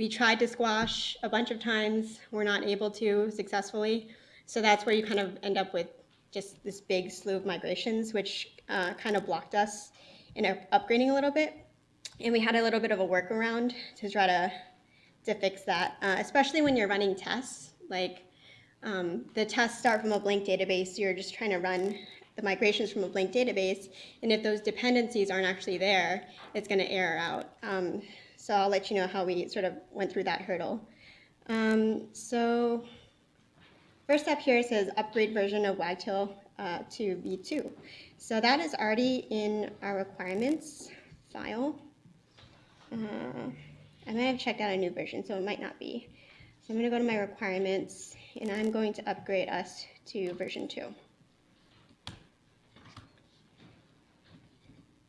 we tried to squash a bunch of times, we're not able to successfully. So that's where you kind of end up with just this big slew of migrations, which uh, kind of blocked us in upgrading a little bit. And we had a little bit of a workaround to try to to fix that, uh, especially when you're running tests. Like um, the tests start from a blank database, you're just trying to run the migrations from a blank database, and if those dependencies aren't actually there, it's going to error out. Um, so I'll let you know how we sort of went through that hurdle. Um, so first up here says upgrade version of Wagtail uh, to V2. So that is already in our requirements file. Uh, I might have checked out a new version, so it might not be. So I'm going to go to my requirements, and I'm going to upgrade us to version 2.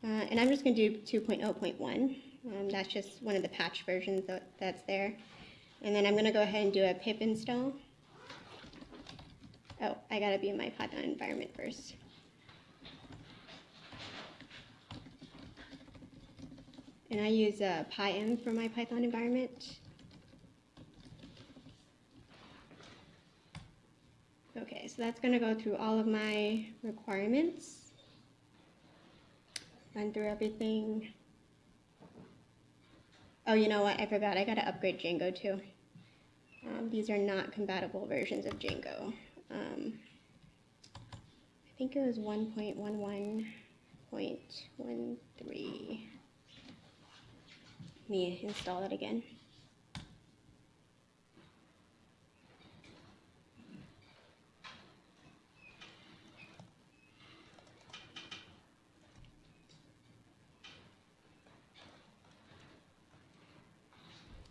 Uh, and I'm just going to do 2.0.1. Um, that's just one of the patch versions that, that's there. And then I'm going to go ahead and do a pip install. Oh, I got to be in my Python environment first. And I use uh, pyenv for my Python environment. Okay, so that's going to go through all of my requirements. Run through everything. Oh, you know what? I forgot. I got to upgrade Django too. Um, these are not compatible versions of Django. Um, I think it was 1.11.13 Let me install that again.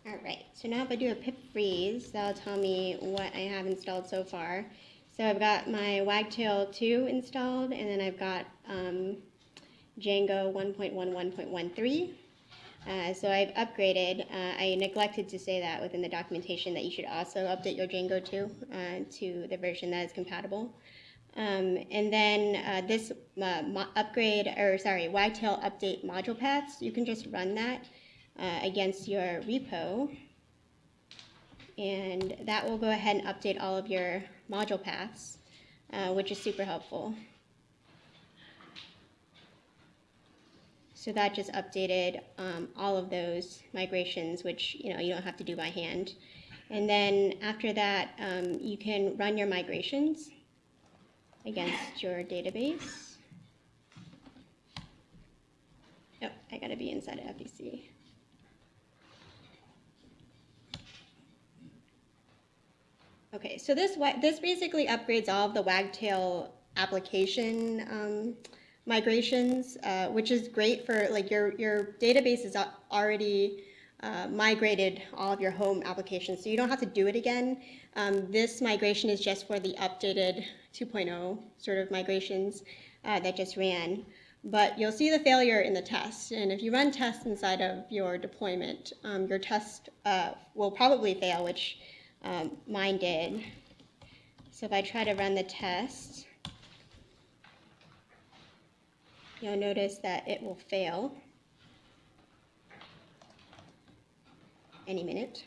All right, so now if I do a pip freeze, that'll tell me what I have installed so far. So I've got my Wagtail 2 installed, and then I've got um, Django 1.11.13. Uh, so I've upgraded. Uh, I neglected to say that within the documentation that you should also update your Django 2 uh, to the version that is compatible. Um, and then uh, this uh, upgrade, or sorry, Wagtail update module paths, you can just run that uh, against your repo. And that will go ahead and update all of your module paths, which is super helpful. So that just updated um, all of those migrations, which you know you don't have to do by hand. And then after that, um, you can run your migrations against your database. Oh, I gotta be inside of FEC. Okay, so this this basically upgrades all of the Wagtail application um, migrations, uh, which is great for like your, your database is already uh, migrated all of your home applications, so you don't have to do it again. Um, this migration is just for the updated 2.0 sort of migrations uh, that just ran. But you'll see the failure in the test, and if you run tests inside of your deployment, um, your test uh, will probably fail, which um, mine did. So if I try to run the test, you'll notice that it will fail any minute.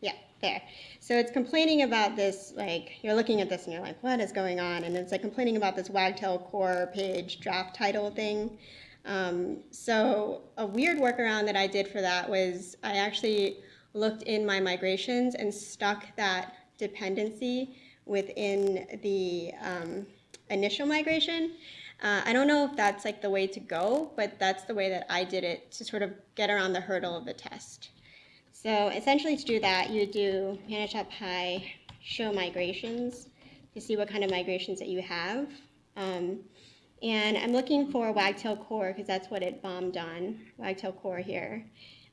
Yeah, there. So it's complaining about this, like, you're looking at this and you're like, what is going on? And it's like complaining about this Wagtail core page draft title thing. Um, so a weird workaround that I did for that was I actually looked in my migrations and stuck that dependency within the um, initial migration. Uh, I don't know if that's like the way to go, but that's the way that I did it to sort of get around the hurdle of the test. So essentially to do that, you do manage.py show migrations to see what kind of migrations that you have. Um, and I'm looking for Wagtail core because that's what it bombed on, Wagtail core here.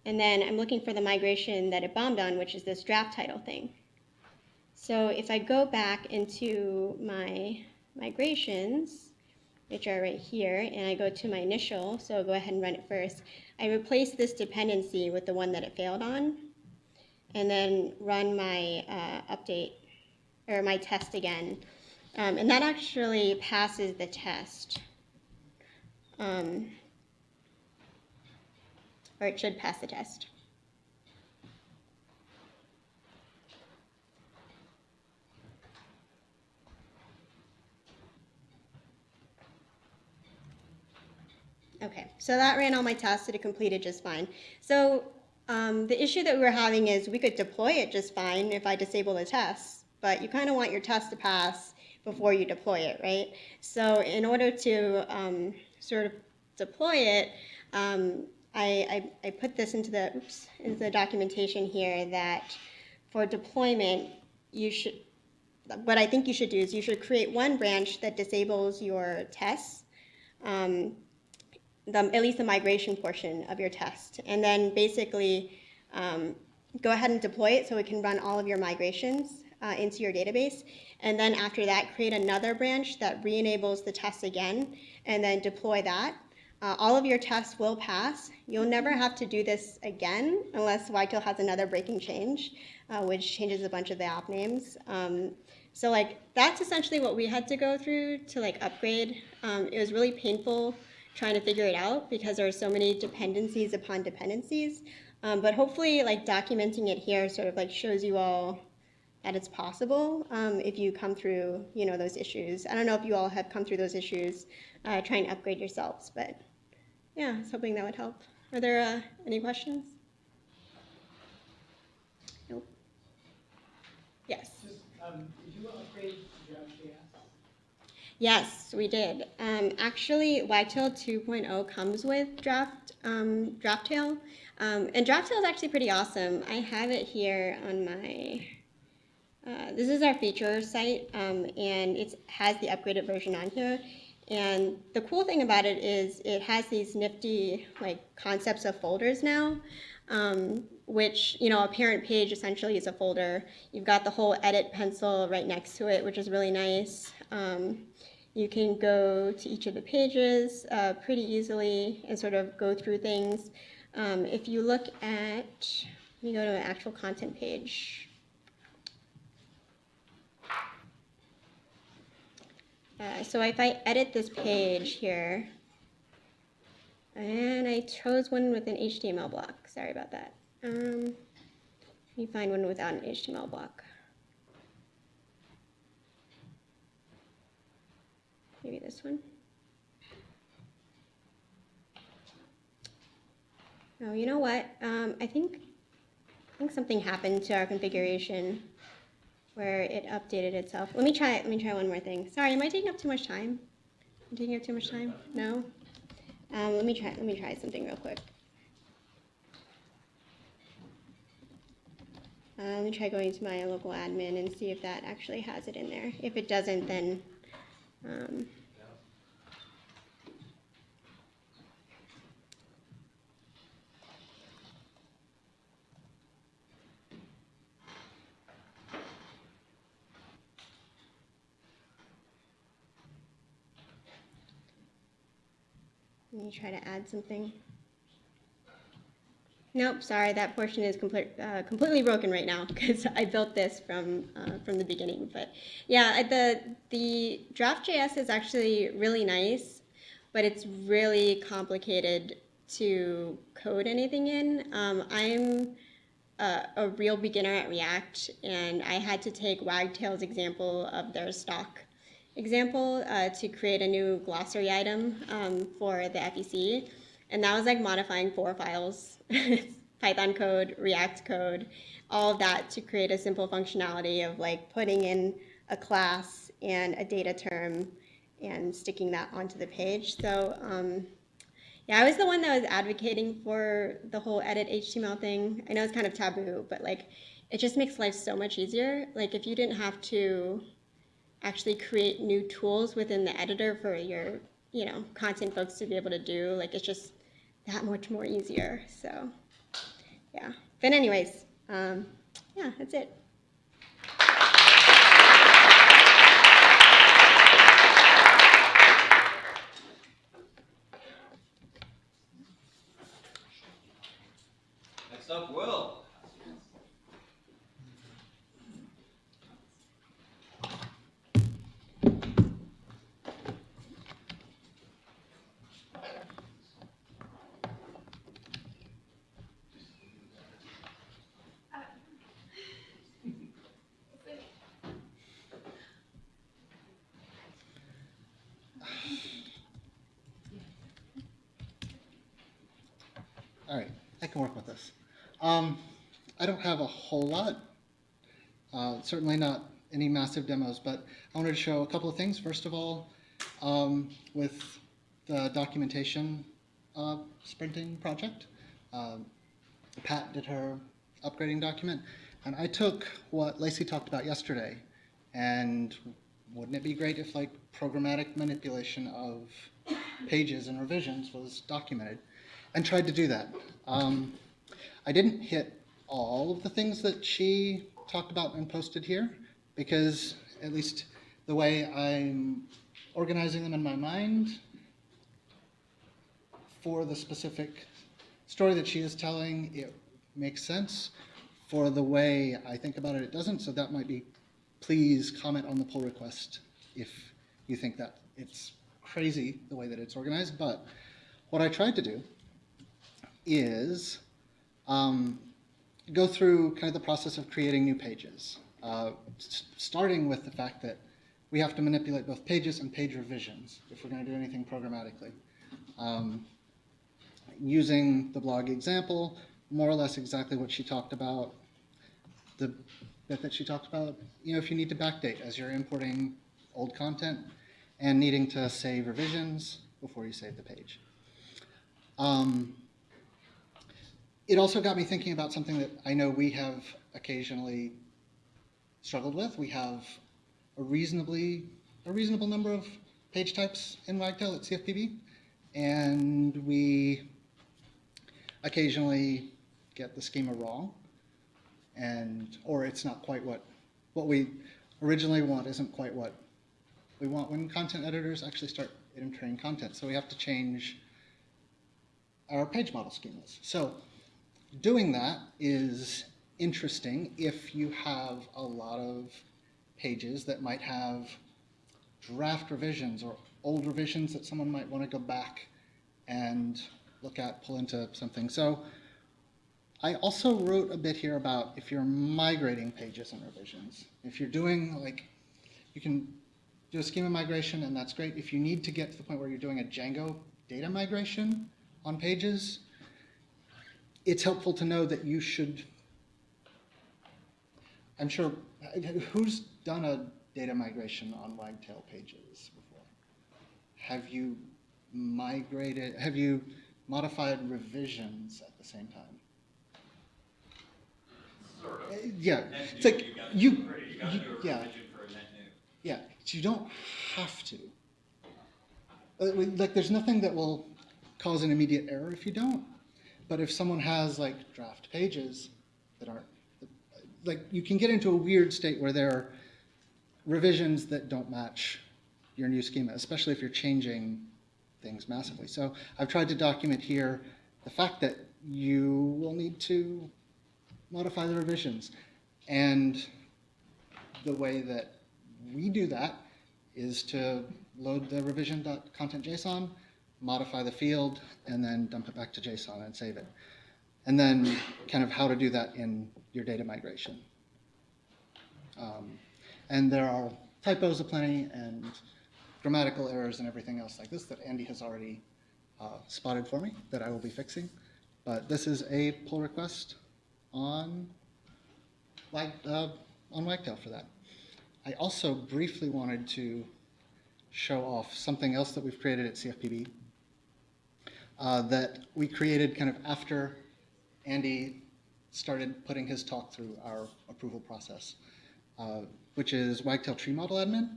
And then I'm looking for the migration that it bombed on, which is this draft title thing. So if I go back into my migrations, which are right here, and I go to my initial, so I'll go ahead and run it first. I replace this dependency with the one that it failed on, and then run my uh, update or my test again. Um, and that actually passes the test. Um, or it should pass the test. Okay, so that ran all my tests it completed just fine. So um, the issue that we were having is we could deploy it just fine if I disable the tests, but you kind of want your test to pass before you deploy it, right? So in order to um, sort of deploy it, um, I, I, I put this into the, oops, into the documentation here that for deployment, you should, what I think you should do is you should create one branch that disables your tests, um, the, at least the migration portion of your test. And then basically um, go ahead and deploy it so it can run all of your migrations uh, into your database. And then after that, create another branch that re-enables the test again and then deploy that. Uh, all of your tests will pass. You'll never have to do this again unless Wagtail has another breaking change, uh, which changes a bunch of the app names. Um, so like that's essentially what we had to go through to like upgrade. Um, it was really painful trying to figure it out because there are so many dependencies upon dependencies. Um, but hopefully like documenting it here sort of like shows you all that it's possible um, if you come through, you know, those issues. I don't know if you all have come through those issues uh, trying to upgrade yourselves, but yeah, I was hoping that would help. Are there uh, any questions? Nope. Yes. Um, did you upgrade Draft.js? Yes, we did. Um, actually, Wagtail 2.0 comes with Draft um, Draftail, um, and Draftail is actually pretty awesome. I have it here on my. Uh, this is our feature site, um, and it has the upgraded version on here. And the cool thing about it is it has these nifty like concepts of folders now, um, which you know a parent page essentially is a folder. You've got the whole edit pencil right next to it, which is really nice. Um, you can go to each of the pages uh, pretty easily and sort of go through things. Um, if you look at, let me go to an actual content page. So if I edit this page here, and I chose one with an HTML block, sorry about that. Um, let me find one without an HTML block. Maybe this one. Oh, you know what? Um, I think I think something happened to our configuration where it updated itself. Let me try it. Let me try one more thing. Sorry, am I taking up too much time? I'm taking up too much time? No? Um, let me try let me try something real quick. Uh, let me try going to my local admin and see if that actually has it in there. If it doesn't, then um, Me try to add something. Nope, sorry, that portion is complete, uh, completely broken right now because I built this from uh, from the beginning. But yeah, the the draft.js is actually really nice, but it's really complicated to code anything in. Um, I'm a real beginner at React, and I had to take Wagtail's example of their stock example uh, to create a new glossary item um, for the FEC. And that was like modifying four files, Python code, React code, all of that to create a simple functionality of like putting in a class and a data term and sticking that onto the page. So um, yeah, I was the one that was advocating for the whole edit HTML thing. I know it's kind of taboo, but like it just makes life so much easier. Like if you didn't have to actually create new tools within the editor for your you know content folks to be able to do like it's just that much more easier so yeah. But anyways um, yeah that's it Next up, Will. I can work with this. Um, I don't have a whole lot, uh, certainly not any massive demos, but I wanted to show a couple of things. First of all, um, with the documentation uh, sprinting project, um, Pat did her upgrading document, and I took what Lacey talked about yesterday, and wouldn't it be great if like programmatic manipulation of pages and revisions was documented, and tried to do that. Um, I didn't hit all of the things that she talked about and posted here, because at least the way I'm organizing them in my mind, for the specific story that she is telling, it makes sense. For the way I think about it, it doesn't, so that might be, please comment on the pull request if you think that it's crazy the way that it's organized. But what I tried to do is um, go through kind of the process of creating new pages, uh, starting with the fact that we have to manipulate both pages and page revisions if we're going to do anything programmatically. Um, using the blog example, more or less exactly what she talked about, the bit that she talked about, you know, if you need to backdate as you're importing old content and needing to save revisions before you save the page. Um, it also got me thinking about something that I know we have occasionally struggled with. We have a reasonably a reasonable number of page types in Wagtail at CFPB, and we occasionally get the schema wrong, and or it's not quite what what we originally want isn't quite what we want when content editors actually start entering content. So we have to change our page model schemas. So doing that is interesting if you have a lot of pages that might have draft revisions or old revisions that someone might want to go back and look at, pull into something. So I also wrote a bit here about if you're migrating pages and revisions. If you're doing like, you can do a schema migration and that's great. If you need to get to the point where you're doing a Django data migration on pages, it's helpful to know that you should, I'm sure, who's done a data migration on Wagtail pages before? Have you migrated, have you modified revisions at the same time? Sort Uh, of. Yeah, Net it's new, like, you you, you gotta you- do a yeah. revision for a net new. Yeah, you don't have to. Uh, Like, there's nothing that will cause an immediate error if you don't. But if someone has like draft pages that aren't, like, you can get into a weird state where there are revisions that don't match your new schema, especially if you're changing things massively. So I've tried to document here the fact that you will need to modify the revisions. And the way that we do that is to load the revision.content.json, modify the field, and then dump it back to JSON and save it. And then kind of how to do that in your data migration. Um, and there are typos aplenty and grammatical errors and everything else like this that Andy has already uh, spotted for me that I will be fixing. But this is a pull request on, Wag, uh, on Wagtail for that. I also briefly wanted to show off something else that we've created at CFPB uh, that we created kind of after Andy started putting his talk through our approval process, uh, which is Wagtail Tree Model Admin.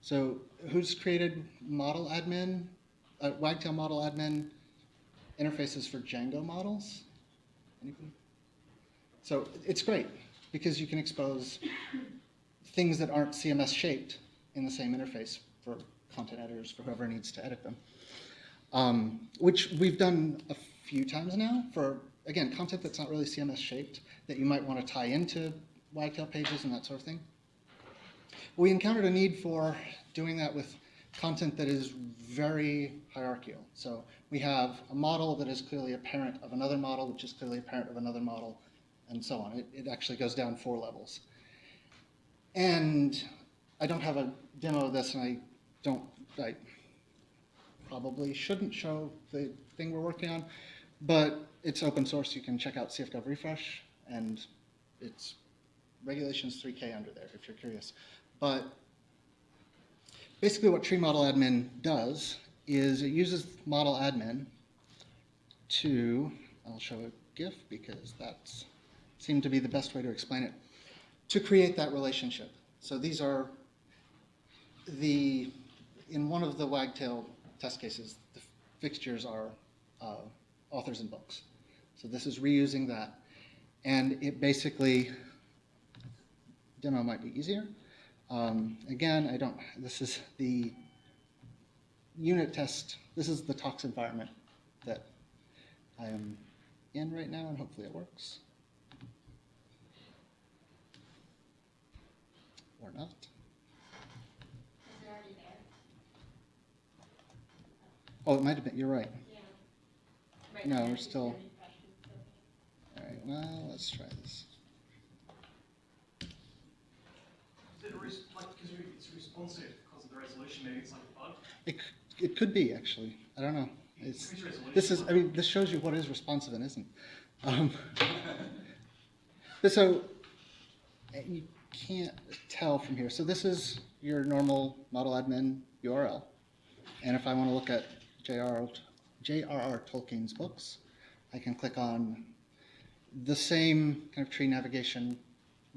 So who's created Model Admin, uh, Wagtail Model Admin interfaces for Django models? Anybody? So it's great because you can expose things that aren't CMS shaped in the same interface for content editors, for whoever needs to edit them. Um, which we've done a few times now for, again, content that's not really CMS shaped that you might want to tie into Wagtail pages and that sort of thing. We encountered a need for doing that with content that is very hierarchical. So we have a model that is clearly a parent of another model, which is clearly a parent of another model, and so on. It, it actually goes down four levels. And I don't have a demo of this, and I don't, I probably shouldn't show the thing we're working on, But it's open source. You can check out CFGov refresh, and it's regulations 3K under there if you're curious. But basically, what Tree Model Admin does is it uses Model Admin to, I'll show a GIF because that's seemed to be the best way to explain it, to create that relationship. So these are the, in one of the Wagtail test cases, the fixtures are uh, authors and books. So this is reusing that. And it basically, demo might be easier. Um, again, I don't, this is the unit test, this is the tox environment that I am in right now, and hopefully it works. Or not. Is it already there? Oh, it might have been, you're right. Yeah. Right No, now, we're it's still- really fresh so- All right, well, let's try this. Is it a res- like, because it's responsive because of the resolution, maybe it's like a bug? It, c- it could be, actually. I don't know. It's, Increase resolution. this is, I mean, this shows you what is responsive and isn't. Um, but so, uh, you can't tell from here. So this is your normal model admin URL. And if I want to look at J.R.R. Tolkien's books, I can click on the same kind of tree navigation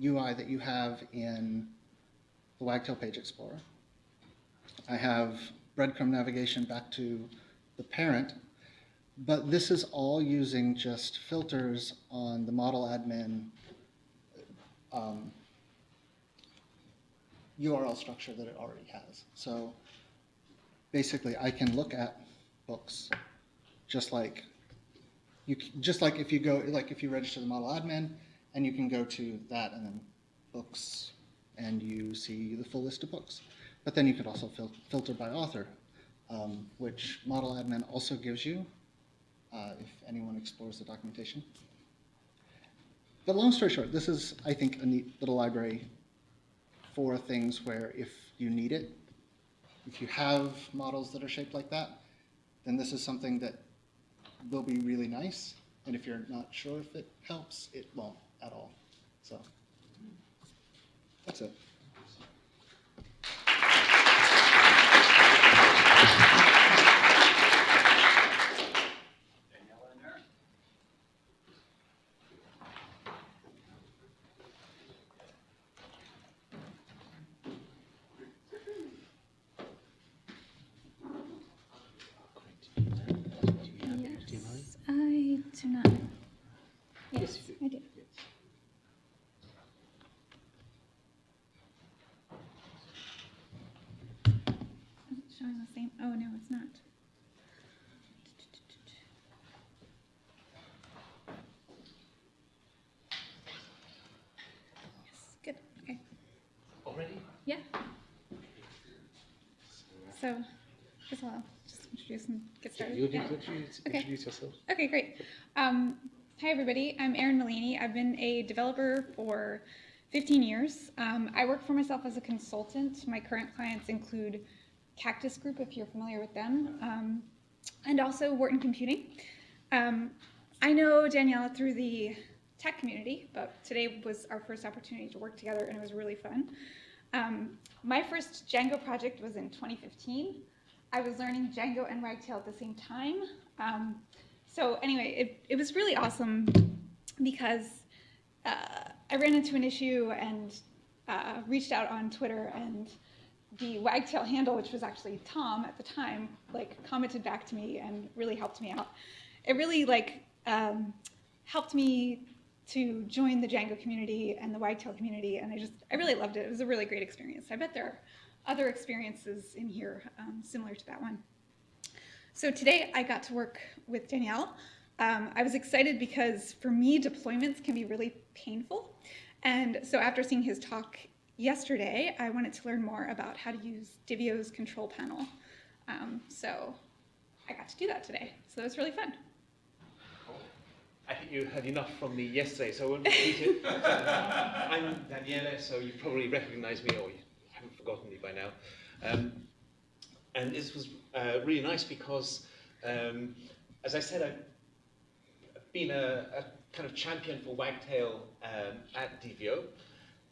UI that you have in the Wagtail Page Explorer. I have breadcrumb navigation back to the parent, but this is all using just filters on the model admin um, URL structure that it already has. So basically, I can look at books just like you just like if you go like if you register the model admin and you can go to that and then books and you see the full list of books. But then you could also fil- filter by author, um, which model admin also gives you uh, if anyone explores the documentation. But long story short, this is, I think, a neat little library for things where if you need it, if you have models that are shaped like that, then this is something that will be really nice. And if you're not sure if it helps, it won't at all. So that's it. Daniela and Erin. Yes, I do not. Yes, I do. Is it showing the same? Oh, no, it's not. Yes, good, okay. Already? Yeah. So, first of all, just introduce and get started. You Yeah. introduce, Okay. introduce yourself. Okay, great. Um, hi, everybody. I'm Erin Malini. I've been a developer for 15 years. Um, I work for myself as a consultant. My current clients include Cactus Group, if you're familiar with them, um, and also Wharton Computing. Um, I know Daniela through the tech community, but today was our first opportunity to work together, and it was really fun. Um, my first Django project was in 2015. I was learning Django and Wagtail at the same time. Um, so anyway, it, it was really awesome because uh, I ran into an issue and uh, reached out on Twitter and the Wagtail handle, which was actually Tom at the time, like commented back to me and really helped me out. It really like um, helped me to join the Django community and the Wagtail community, and I just I really loved it. It was a really great experience. I bet there are other experiences in here um, similar to that one. So today I got to work with Daniele. Um, I was excited because for me, deployments can be really painful. And so after seeing his talk yesterday, I wanted to learn more about how to use Divio's control panel. Um, so I got to do that today. So that was really fun. I think you had enough from me yesterday, so I won't repeat it. Uh, I'm Daniele, so you probably recognize me, or you haven't forgotten me by now. Um, and this was uh, really nice because, um, as I said, I've been a, a kind of champion for Wagtail um, at Divio.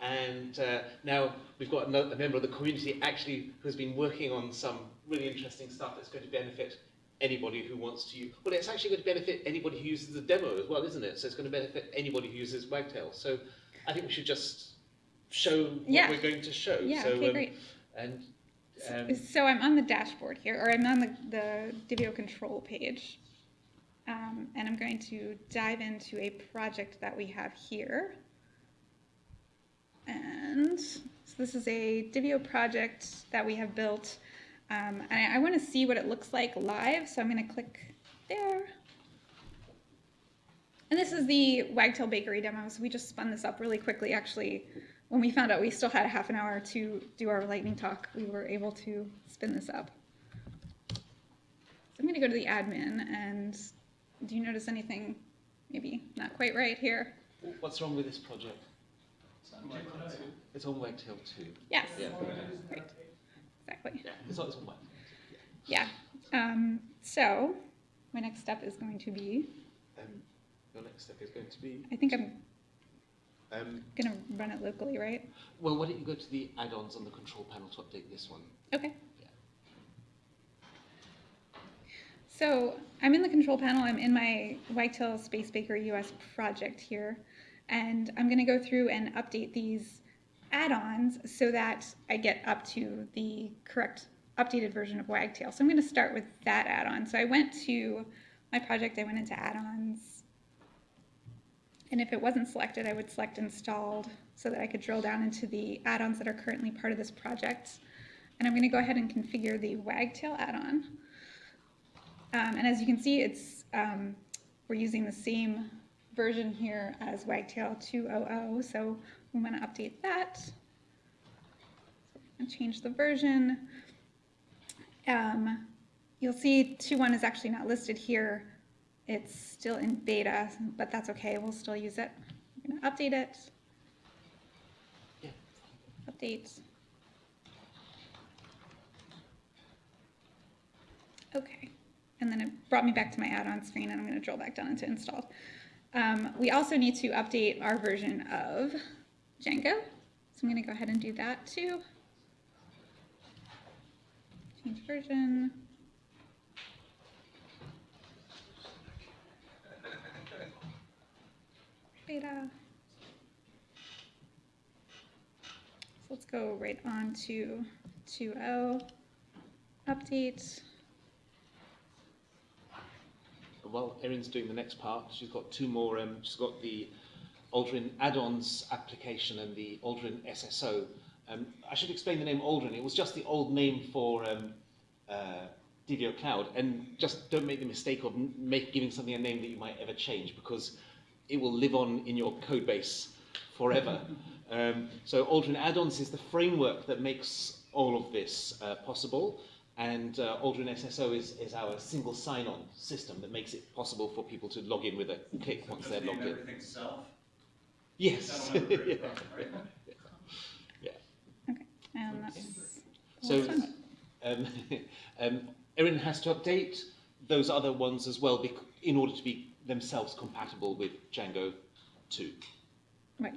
And uh, now we've got another, a member of the community actually who's been working on some really interesting stuff that's going to benefit anybody who wants to use. Well, it's actually going to benefit anybody who uses the demo as well, isn't it? So it's going to benefit anybody who uses Wagtail. So I think we should just show what Yeah. we're going to show. Yeah, so, okay, um, great. And um, So I'm on the dashboard here, or I'm on the, the Divio control page. Um, and I'm going to dive into a project that we have here. So this is a Divio project that we have built. Um, and I, I want to see what it looks like live, so I'm going to click there. And this is the Wagtail Bakery demo, so we just spun this up really quickly. Actually, when we found out we still had a half an hour to do our lightning talk, we were able to spin this up. So I'm going to go to the admin, and do you notice anything maybe not quite right here? what's wrong with this project? It's on Wagtail 2. Yes. Yeah. Great. Exactly. Yeah, it's on, it's on Wagtail. Yeah. Um, so my next step is going to be, Um, your next step is going to be. I think I'm Um, going to run it locally, right? well, why don't you go to the add-ons on the control panel to update this one? Okay. So I'm in the control panel. I'm in my Wagtail Space Baker US project here, and I'm going to go through and update these add-ons so that I get up to the correct updated version of Wagtail. So I'm going to start with that add-on. So I went to my project. I went into add-ons, and if it wasn't selected, I would select installed so that I could drill down into the add-ons that are currently part of this project. And I'm going to go ahead and configure the Wagtail add-on. Um, and as you can see, it's um, we're using the same version here as Wagtail 2.0, so we want to update that. And change the version. Um, you'll see 2.1 is actually not listed here. It's still in beta, but that's okay. We'll still use it. I'm going to update it. Update. Okay, and then it brought me back to my add-on screen, and I'm going to drill back down into installed. Um, we also need to update our version of Django, so I'm going to go ahead and do that too. Change version. Beta. So let's go right on to 2.0, update. While Erin's doing the next part, she's got two more. Um, she's got the Aldryn add-ons application and the Aldryn SSO. Um, I should explain the name Aldryn. It was just the old name for um, uh, Divio Cloud, and just don't make the mistake of make, giving something a name that you might ever change because it will live on in your code base forever. um, so Aldryn add-ons is the framework that makes all of this uh, possible. And uh, Aldryn SSO is, is our single sign-on system that makes it possible for people to log in with a click once they're logged in. Everything self? Yes. That'll never Yeah. Okay, and that's So, um, um, Erin has to update those other ones as well bec- in order to be themselves compatible with Django 2. Right.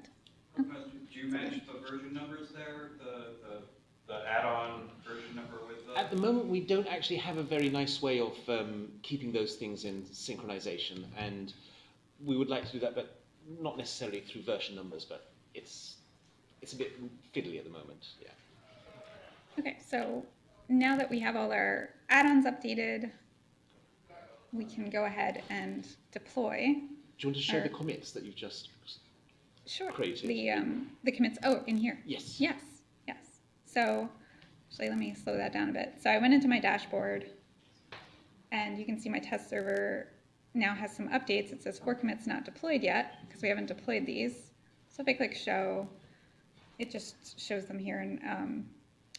Do you match the version numbers there, the, the, the add-on version number with the? At the moment, we don't actually have a very nice way of um, keeping those things in synchronization, and we would like to do that, but not necessarily through version numbers, but it's it's a bit fiddly at the moment. Yeah. Okay, so now that we have all our add-ons updated, we can go ahead and deploy. Do you want to show our- the commits that you've just Sure. created? The um, the commits. Oh, in here. Yes. Yes. Yes. So actually, let me slow that down a bit. So I went into my dashboard, and you can see my test server now has some updates. It says four commits not deployed yet because we haven't deployed these. So if I click show, it just shows them here in um,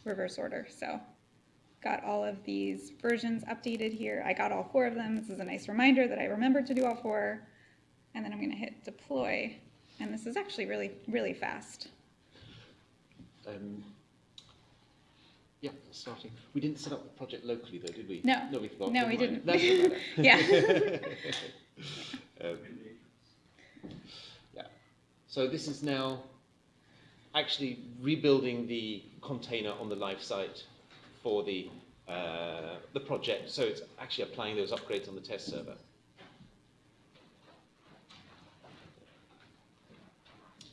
reverse order. So got all of these versions updated here. I got all four of them. This is a nice reminder that I remembered to do all four. And then I'm going to hit deploy. And this is actually really, really fast. Yeah, starting. We didn't set up the project locally though, did we? No. No, we forgot. No, Never we mind. didn't. That's no matter. Yeah. um, So this is now actually rebuilding the container on the live site for the, uh, the project. So it's actually applying those upgrades on the test server.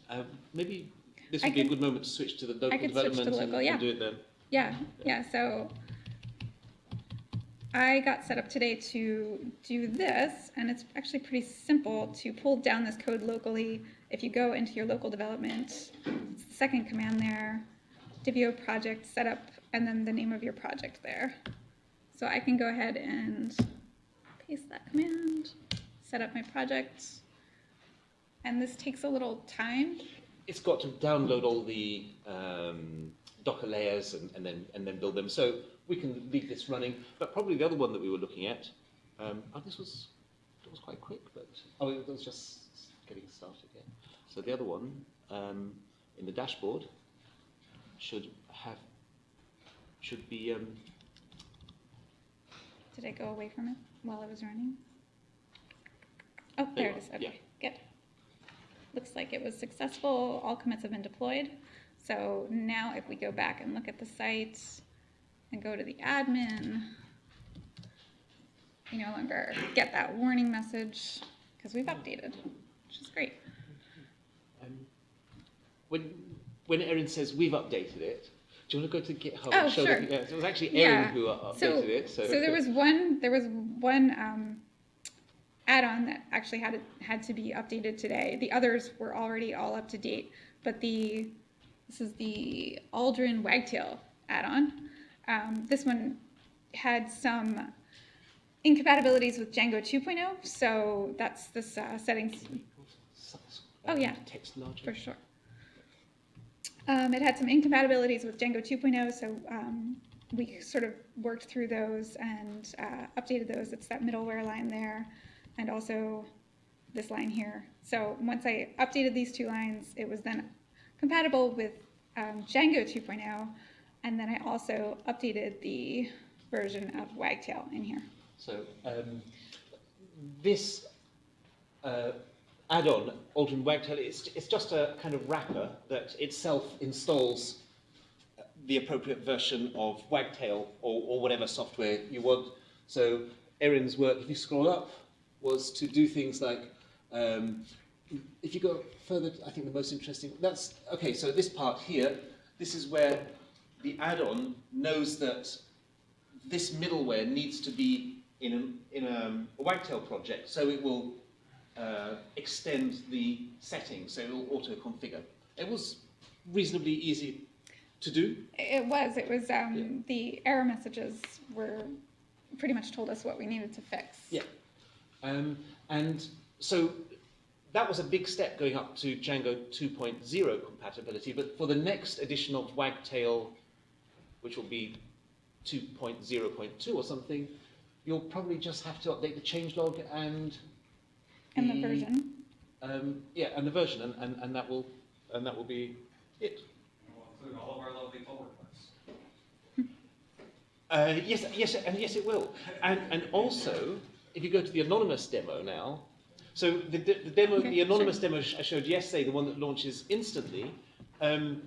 Um, maybe this I would be a good moment to switch to the local could switch to development and- local, and do it then. Yeah, yeah, so I got set up today to do this, and it's actually pretty simple to pull down this code locally. If you go into your local development, second command there, Divio project setup, and then the name of your project there. So I can go ahead and paste that command, set up my project, and this takes a little time. it's got to download all the um, Docker layers and, and then and then build them. So we can leave this running. But probably the other one that we were looking at, um, oh, this was it was quite quick, but oh, it was just getting started. Yeah. So the other one um, in the dashboard should have should be um, Did I go away from it while it was running? Oh, there it is, Yeah. okay, good. Looks like it was successful, all commits have been deployed. So now if we go back and look at the site and go to the admin, we no longer get that warning message because we've updated, which is great. um, when when Erin says we've updated it. Do you want to go to GitHub Oh, and show sure. the, yeah, so it was actually Erin Yeah. who updated So, it. So, so there was one, there was one um, add-on that actually had, had to be updated today. The others were already all up to date, but the, this is the Aldryn Wagtail add-on. Um, this one had some incompatibilities with Django 2.0, so that's this uh, settings, Oh, yeah. For sure. Um, it had some incompatibilities with Django 2.0, so um, we sort of worked through those and uh, updated those. It's that middleware line there, and also this line here. So once I updated these two lines, it was then compatible with um, Django 2.0, and then I also updated the version of Wagtail in here. So um, this uh, add-on, Aldryn Wagtail, it's, it's just a kind of wrapper that itself installs the appropriate version of Wagtail or, or whatever software you want. So Erin's work, if you scroll up, was to do things like, um, if you go further, I think the most interesting, that's, okay, so this part here, this is where the add-on knows that this middleware needs to be in a, in a, a Wagtail project, so it will uh, extend the settings, so it will auto-configure. It was reasonably easy to do. It was. It was. Um, The error messages were pretty much told us what we needed to fix. Yeah. Um, and so that was a big step going up to Django 2.0 compatibility, but for the next edition of Wagtail, which will be 2.0.2 or something, you'll probably just have to update the changelog and And the version. Um, yeah, and the version, and, and, and that will and that will be it. We'll include all of our lovely pull requests. Uh, yes, yes, and yes, it will. And and also, if you go to the anonymous demo now, so the, the, demo, Okay, the anonymous demo I showed yesterday, the one that launches instantly, um,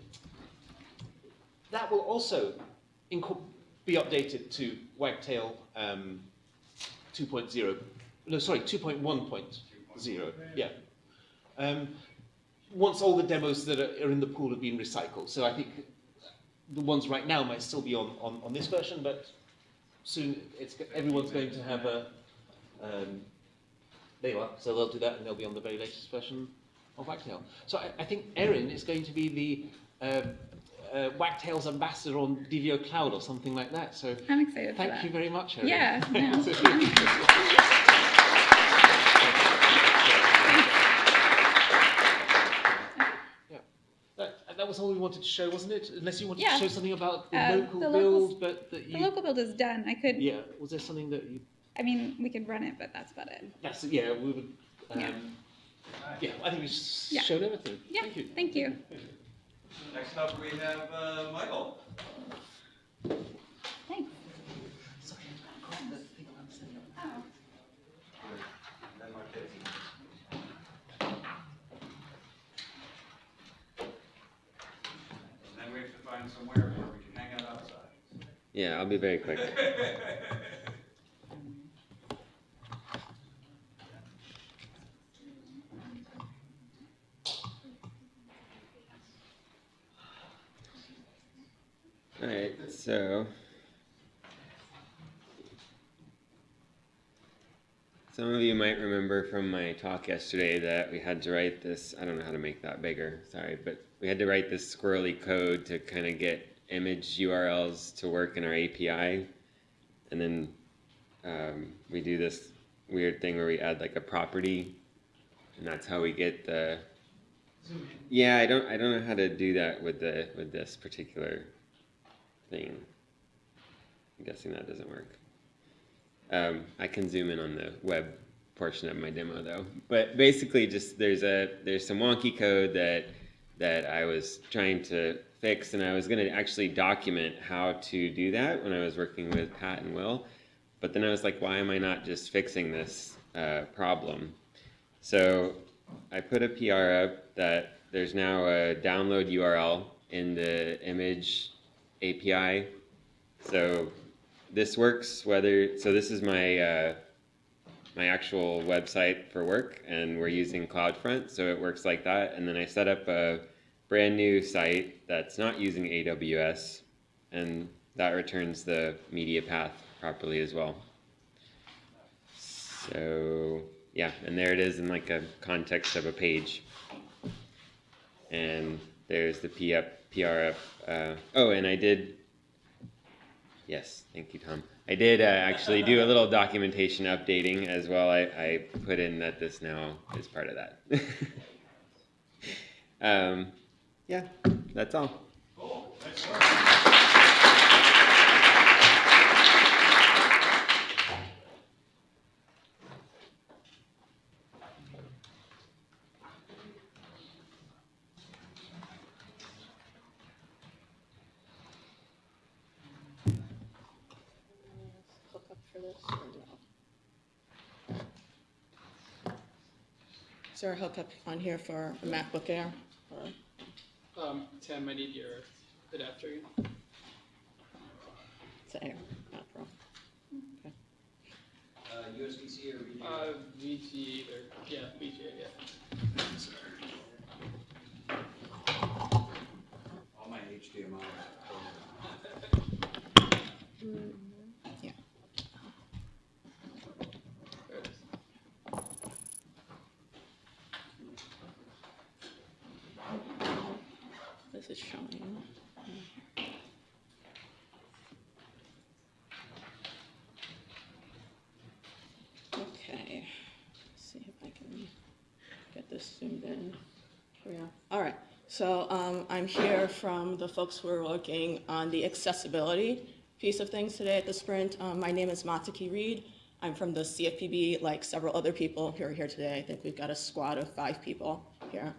that will also be updated to Wagtail um, 2.0. No, sorry, 2.1.0. Yeah. Um, once all the demos that are, are in the pool have been recycled. So I think the ones right now might still be on, on, on this version, but soon it's, everyone's going to have a. Um, there you are. So they'll do that, and they'll be on the very latest version of Wagtail. So I, I think Erin is going to be the um, uh, Wagtail's ambassador on Divio Cloud or something like that. So I'm excited thank you very much, Erin. Yeah. No. That, was all we wanted to show, wasn't it? Unless you wanted Yeah. to show something about the Uh, local the build, locals- but that The local build is done. I could. Yeah. Was there something that you? I mean, we could run it, but that's about it. That's yeah. We would. Um, yeah. yeah. I think we yeah. showed everything. Yeah. Thank you. Thank you. Next up, we have uh, Michael. Thanks. Sorry, oh. I'm. Yeah, I'll be very quick. Alright, so. Some of you might remember from my talk yesterday that we had to write this, I don't know how to make that bigger, sorry, but we had to write this squirrely code to kind of get image URLs to work in our API. And then um, we do this weird thing where we add like a property, and that's how we get the. Yeah, I don't, I don't know how to do that with the with this particular thing. I'm guessing that doesn't work. Um, I can zoom in on the web portion of my demo though. But basically, just there's a there's some wonky code that that I was trying to fix, and I was going to actually document how to do that when I was working with Pat and Will. But then I was like, why am I not just fixing this uh, problem? So I put a PR up that there's now a download URL in the image API. So this works whether so this is my uh, my actual website for work and we're using CloudFront so it works like that and then I set up a brand new site that's not using AWS and that returns the media path properly as well. So yeah, and there it is in like a context of a page. And there's the PF, PRF. Uh, oh, and I did Yes, thank you, Tom. I did uh, actually do a little documentation updating as well. I, I put in that this now is part of that. um, yeah, that's all. hook up for this or no? Is there a hookup on here for a MacBook Air? or- Um, Tim, I need your adapter. It's Air, not Pro. Okay. Uh, USB-C or VGA? Uh, VG or, yeah, VGA, yeah. All my HDMI. Yeah. There it is. This is showing. Okay, Let's see if I can get this zoomed in. Here we are. All right, so um, I'm here from the folks who are working on the accessibility piece of things today at the Sprint. Um, My name is Matsuki Reed. I'm from the CFPB, like several other people who are here today. I think we've got a squad of five people here.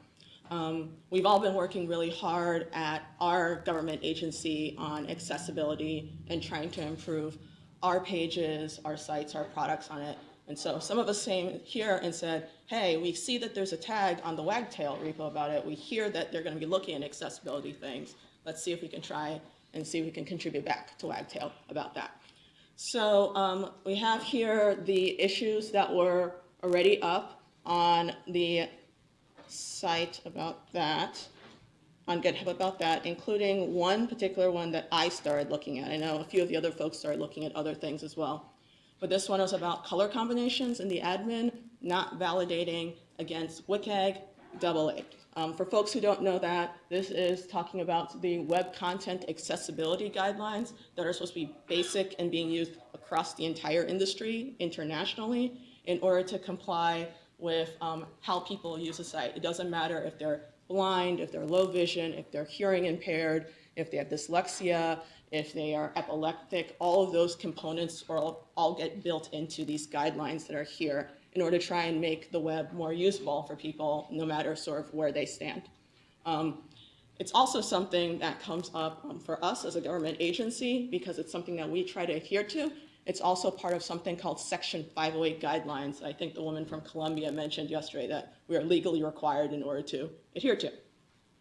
Um, we've all been working really hard at our government agency on accessibility and trying to improve our pages, our sites, our products on it. And so some of us came here and said, hey, we see that there's a tag on the Wagtail repo about it. We hear that they're going to be looking at accessibility things. Let's see if we can try and see if we can contribute back to Wagtail about that. So um, we have here the issues that were already up on the site about that, on GitHub about that, including one particular one that I started looking at. I know a few of the other folks started looking at other things as well. But this one was about color combinations in the admin not validating against WCAG double A. Um, for folks who don't know that, this is talking about the web content accessibility guidelines that are supposed to be basic and being used across the entire industry internationally in order to comply with um, how people use a site. It doesn't matter if they're blind, if they're low vision, if they're hearing impaired, if they have dyslexia, if they are epileptic, all of those components all, all get built into these guidelines that are here in order to try and make the web more usable for people, no matter sort of where they stand. Um, it's also something that comes up um, for us as a government agency because it's something that we try to adhere to. It's also part of something called Section 508 guidelines. I think the woman from Columbia mentioned yesterday that we are legally required in order to adhere to.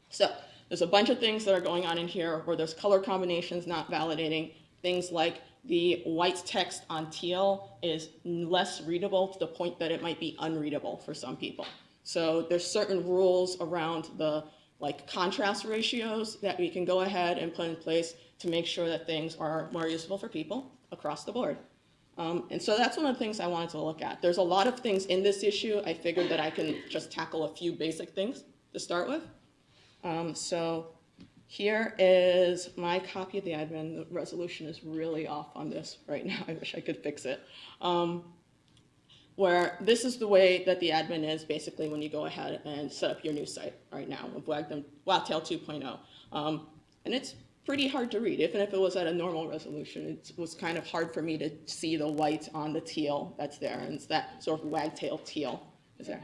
So There's a bunch of things that are going on in here where there's color combinations not validating, things like the white text on teal is less readable to the point that it might be unreadable for some people. So there's certain rules around the like contrast ratios that we can go ahead and put in place to make sure that things are more useful for people across the board. Um, and so that's one of the things I wanted to look at. There's a lot of things in this issue. I figured that I can just tackle a few basic things to start with. Um, so here is my copy of the admin. The resolution is really off on this right now. I wish I could fix it. Um, where this is the way that the admin is basically when you go ahead and set up your new site right now with Wagtail 2.0. Um, and it's pretty hard to read. Even if it was at a normal resolution, it was kind of hard for me to see the white on the teal that's there. And it's that sort of wagtail teal is there.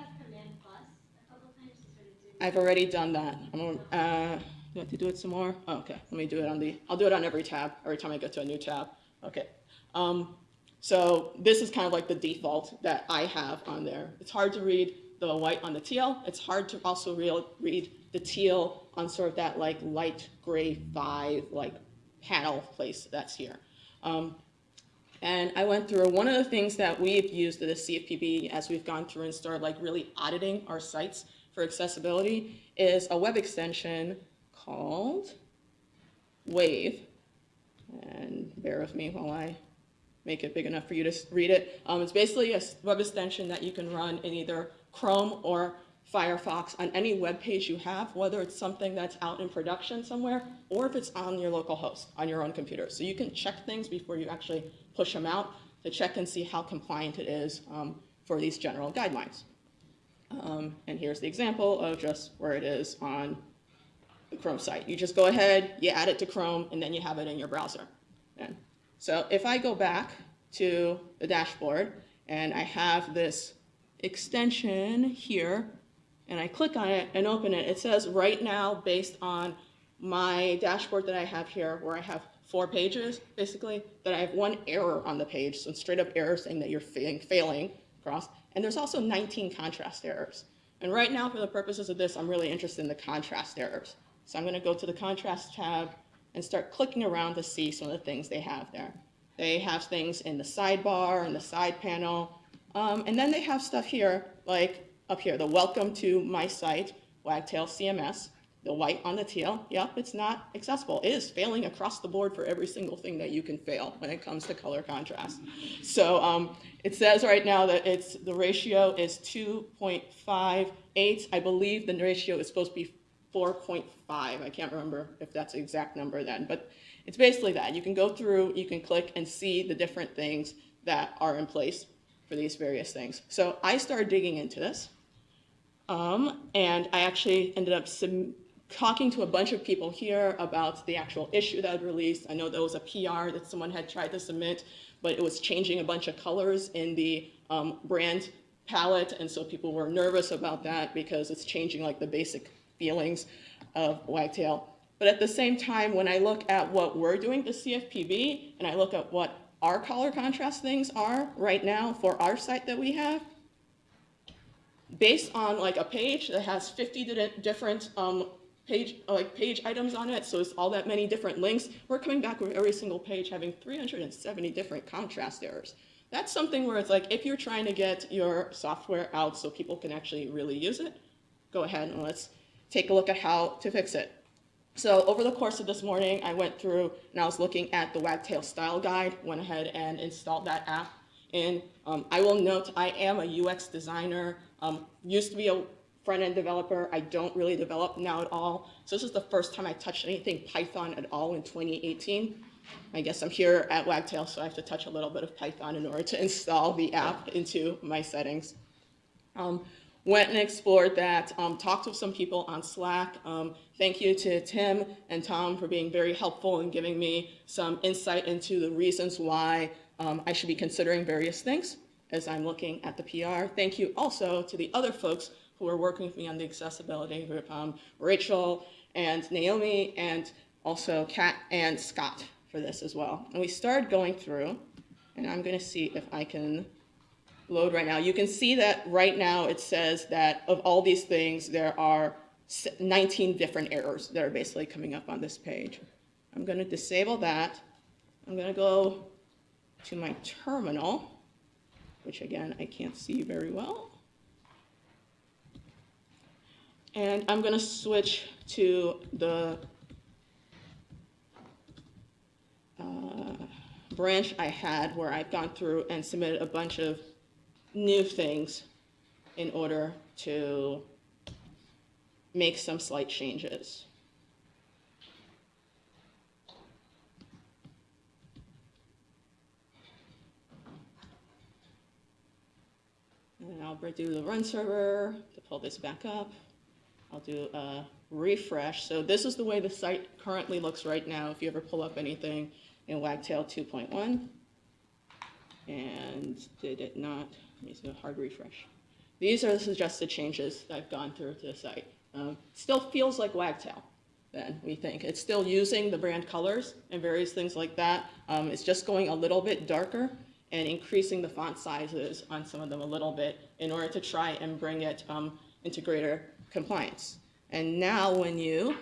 I've already done that. I'm uh, do I have to do it some more? Oh, okay, let me do it on the, I'll do it on every tab, every time I go to a new tab. Okay. Um, so this is kind of like the default that I have on there. It's hard to read the white on the teal. It's hard to also read the teal on sort of that like light gray five like panel place that's here. Um, and I went through one of the things that we've used at the CFPB as we've gone through and started like really auditing our sites for accessibility is a web extension called Wave. And bear with me while I make it big enough for you to read it. Um, it's basically a web extension that you can run in either Chrome or Firefox on any web page you have, whether it's something that's out in production somewhere or if it's on your local host, on your own computer. So you can check things before you actually push them out to check and see how compliant it is um, for these general guidelines. Um, and here's the example of just where it is on the Chrome site. You just go ahead, you add it to Chrome, and then you have it in your browser. And so if I go back to the dashboard and I have this extension here, and I click on it and open it, it says right now, based on my dashboard that I have here, where I have four pages, basically, that I have one error on the page, so straight up error saying that you're failing, failing across. And there's also 19 contrast errors. And right now, for the purposes of this, I'm really interested in the contrast errors. So I'm going to go to the contrast tab and start clicking around to see some of the things they have there. They have things in the sidebar and the side panel. Um, and then they have stuff here, like up here, the welcome to my site, Wagtail CMS, the white on the teal. Yep, it's not accessible. It is failing across the board for every single thing that you can fail when it comes to color contrast. So um, it says right now that it's the ratio is 2.58. I believe the ratio is supposed to be 4.5. I can't remember if that's the exact number then, but it's basically that. You can go through, you can click and see the different things that are in place for these various things. So I started digging into this, um, and I actually ended up talking to a bunch of people here about the actual issue that I'd released. I know there was a PR that someone had tried to submit, but it was changing a bunch of colors in the um, brand palette, and so people were nervous about that because it's changing like the basic feelings of Wagtail. But at the same time, when I look at what we're doing to CFPB, and I look at what our color contrast things are right now for our site that we have, based on like a page that has 50 different um, page like page items on it, so it's all that many different links, we're coming back with every single page having 370 different contrast errors. That's something where it's like, if you're trying to get your software out so people can actually really use it, go ahead and let's take a look at how to fix it. So over the course of this morning, I went through and I was looking at the Wagtail style guide, went ahead and installed that app. And um, I will note I am a UX designer, um, used to be a front-end developer. I don't really develop now at all. So this is the first time I touched anything Python at all in 2018. I guess I'm here at Wagtail, so I have to touch a little bit of Python in order to install the app into my settings. Um, went and explored that, um, talked with some people on Slack. Um, thank you to Tim and Tom for being very helpful and giving me some insight into the reasons why um, I should be considering various things as I'm looking at the PR. Thank you also to the other folks who are working with me on the accessibility group, um, Rachel and Naomi and also Kat and Scott for this as well. And we started going through, and I'm gonna see if I can load right now. You can see that right now it says that of all these things, there are 19 different errors that are basically coming up on this page. I'm going to disable that. I'm going to go to my terminal, which again, I can't see very well. And I'm going to switch to the uh, branch I had where I've gone through and submitted a bunch of new things in order to make some slight changes. And I'll do the run server to pull this back up. I'll do a refresh. So this is the way the site currently looks right now if you ever pull up anything in Wagtail 2.1. And did it not, let me do a hard refresh. These are the suggested changes that I've gone through to the site. Um, still feels like Wagtail then, we think. It's still using the brand colors and various things like that. Um, it's just going a little bit darker and increasing the font sizes on some of them a little bit in order to try and bring it um, into greater compliance. And now when you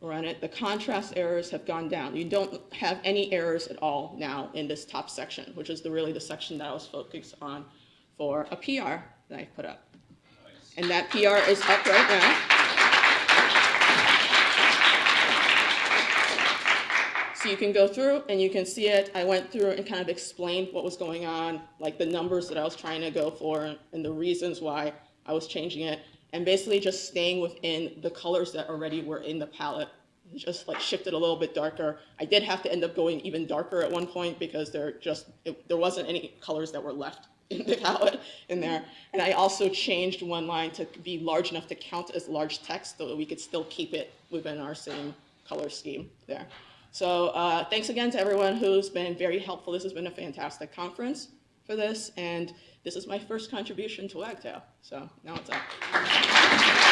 run it, the contrast errors have gone down. You don't have any errors at all now in this top section, which is the, really the section that I was focused on for a PR that I put up. And that PR is up right now. So you can go through and you can see it. I went through and kind of explained what was going on, like the numbers that I was trying to go for and the reasons why I was changing it, and basically just staying within the colors that already were in the palette. Just like shifted a little bit darker. I did have to end up going even darker at one point because there just it, there wasn't any colors that were left in the palette in there. And I also changed one line to be large enough to count as large text so that we could still keep it within our same color scheme there. So uh, thanks again to everyone who's been very helpful. This has been a fantastic conference for this, and this is my first contribution to Wagtail. So now it's up.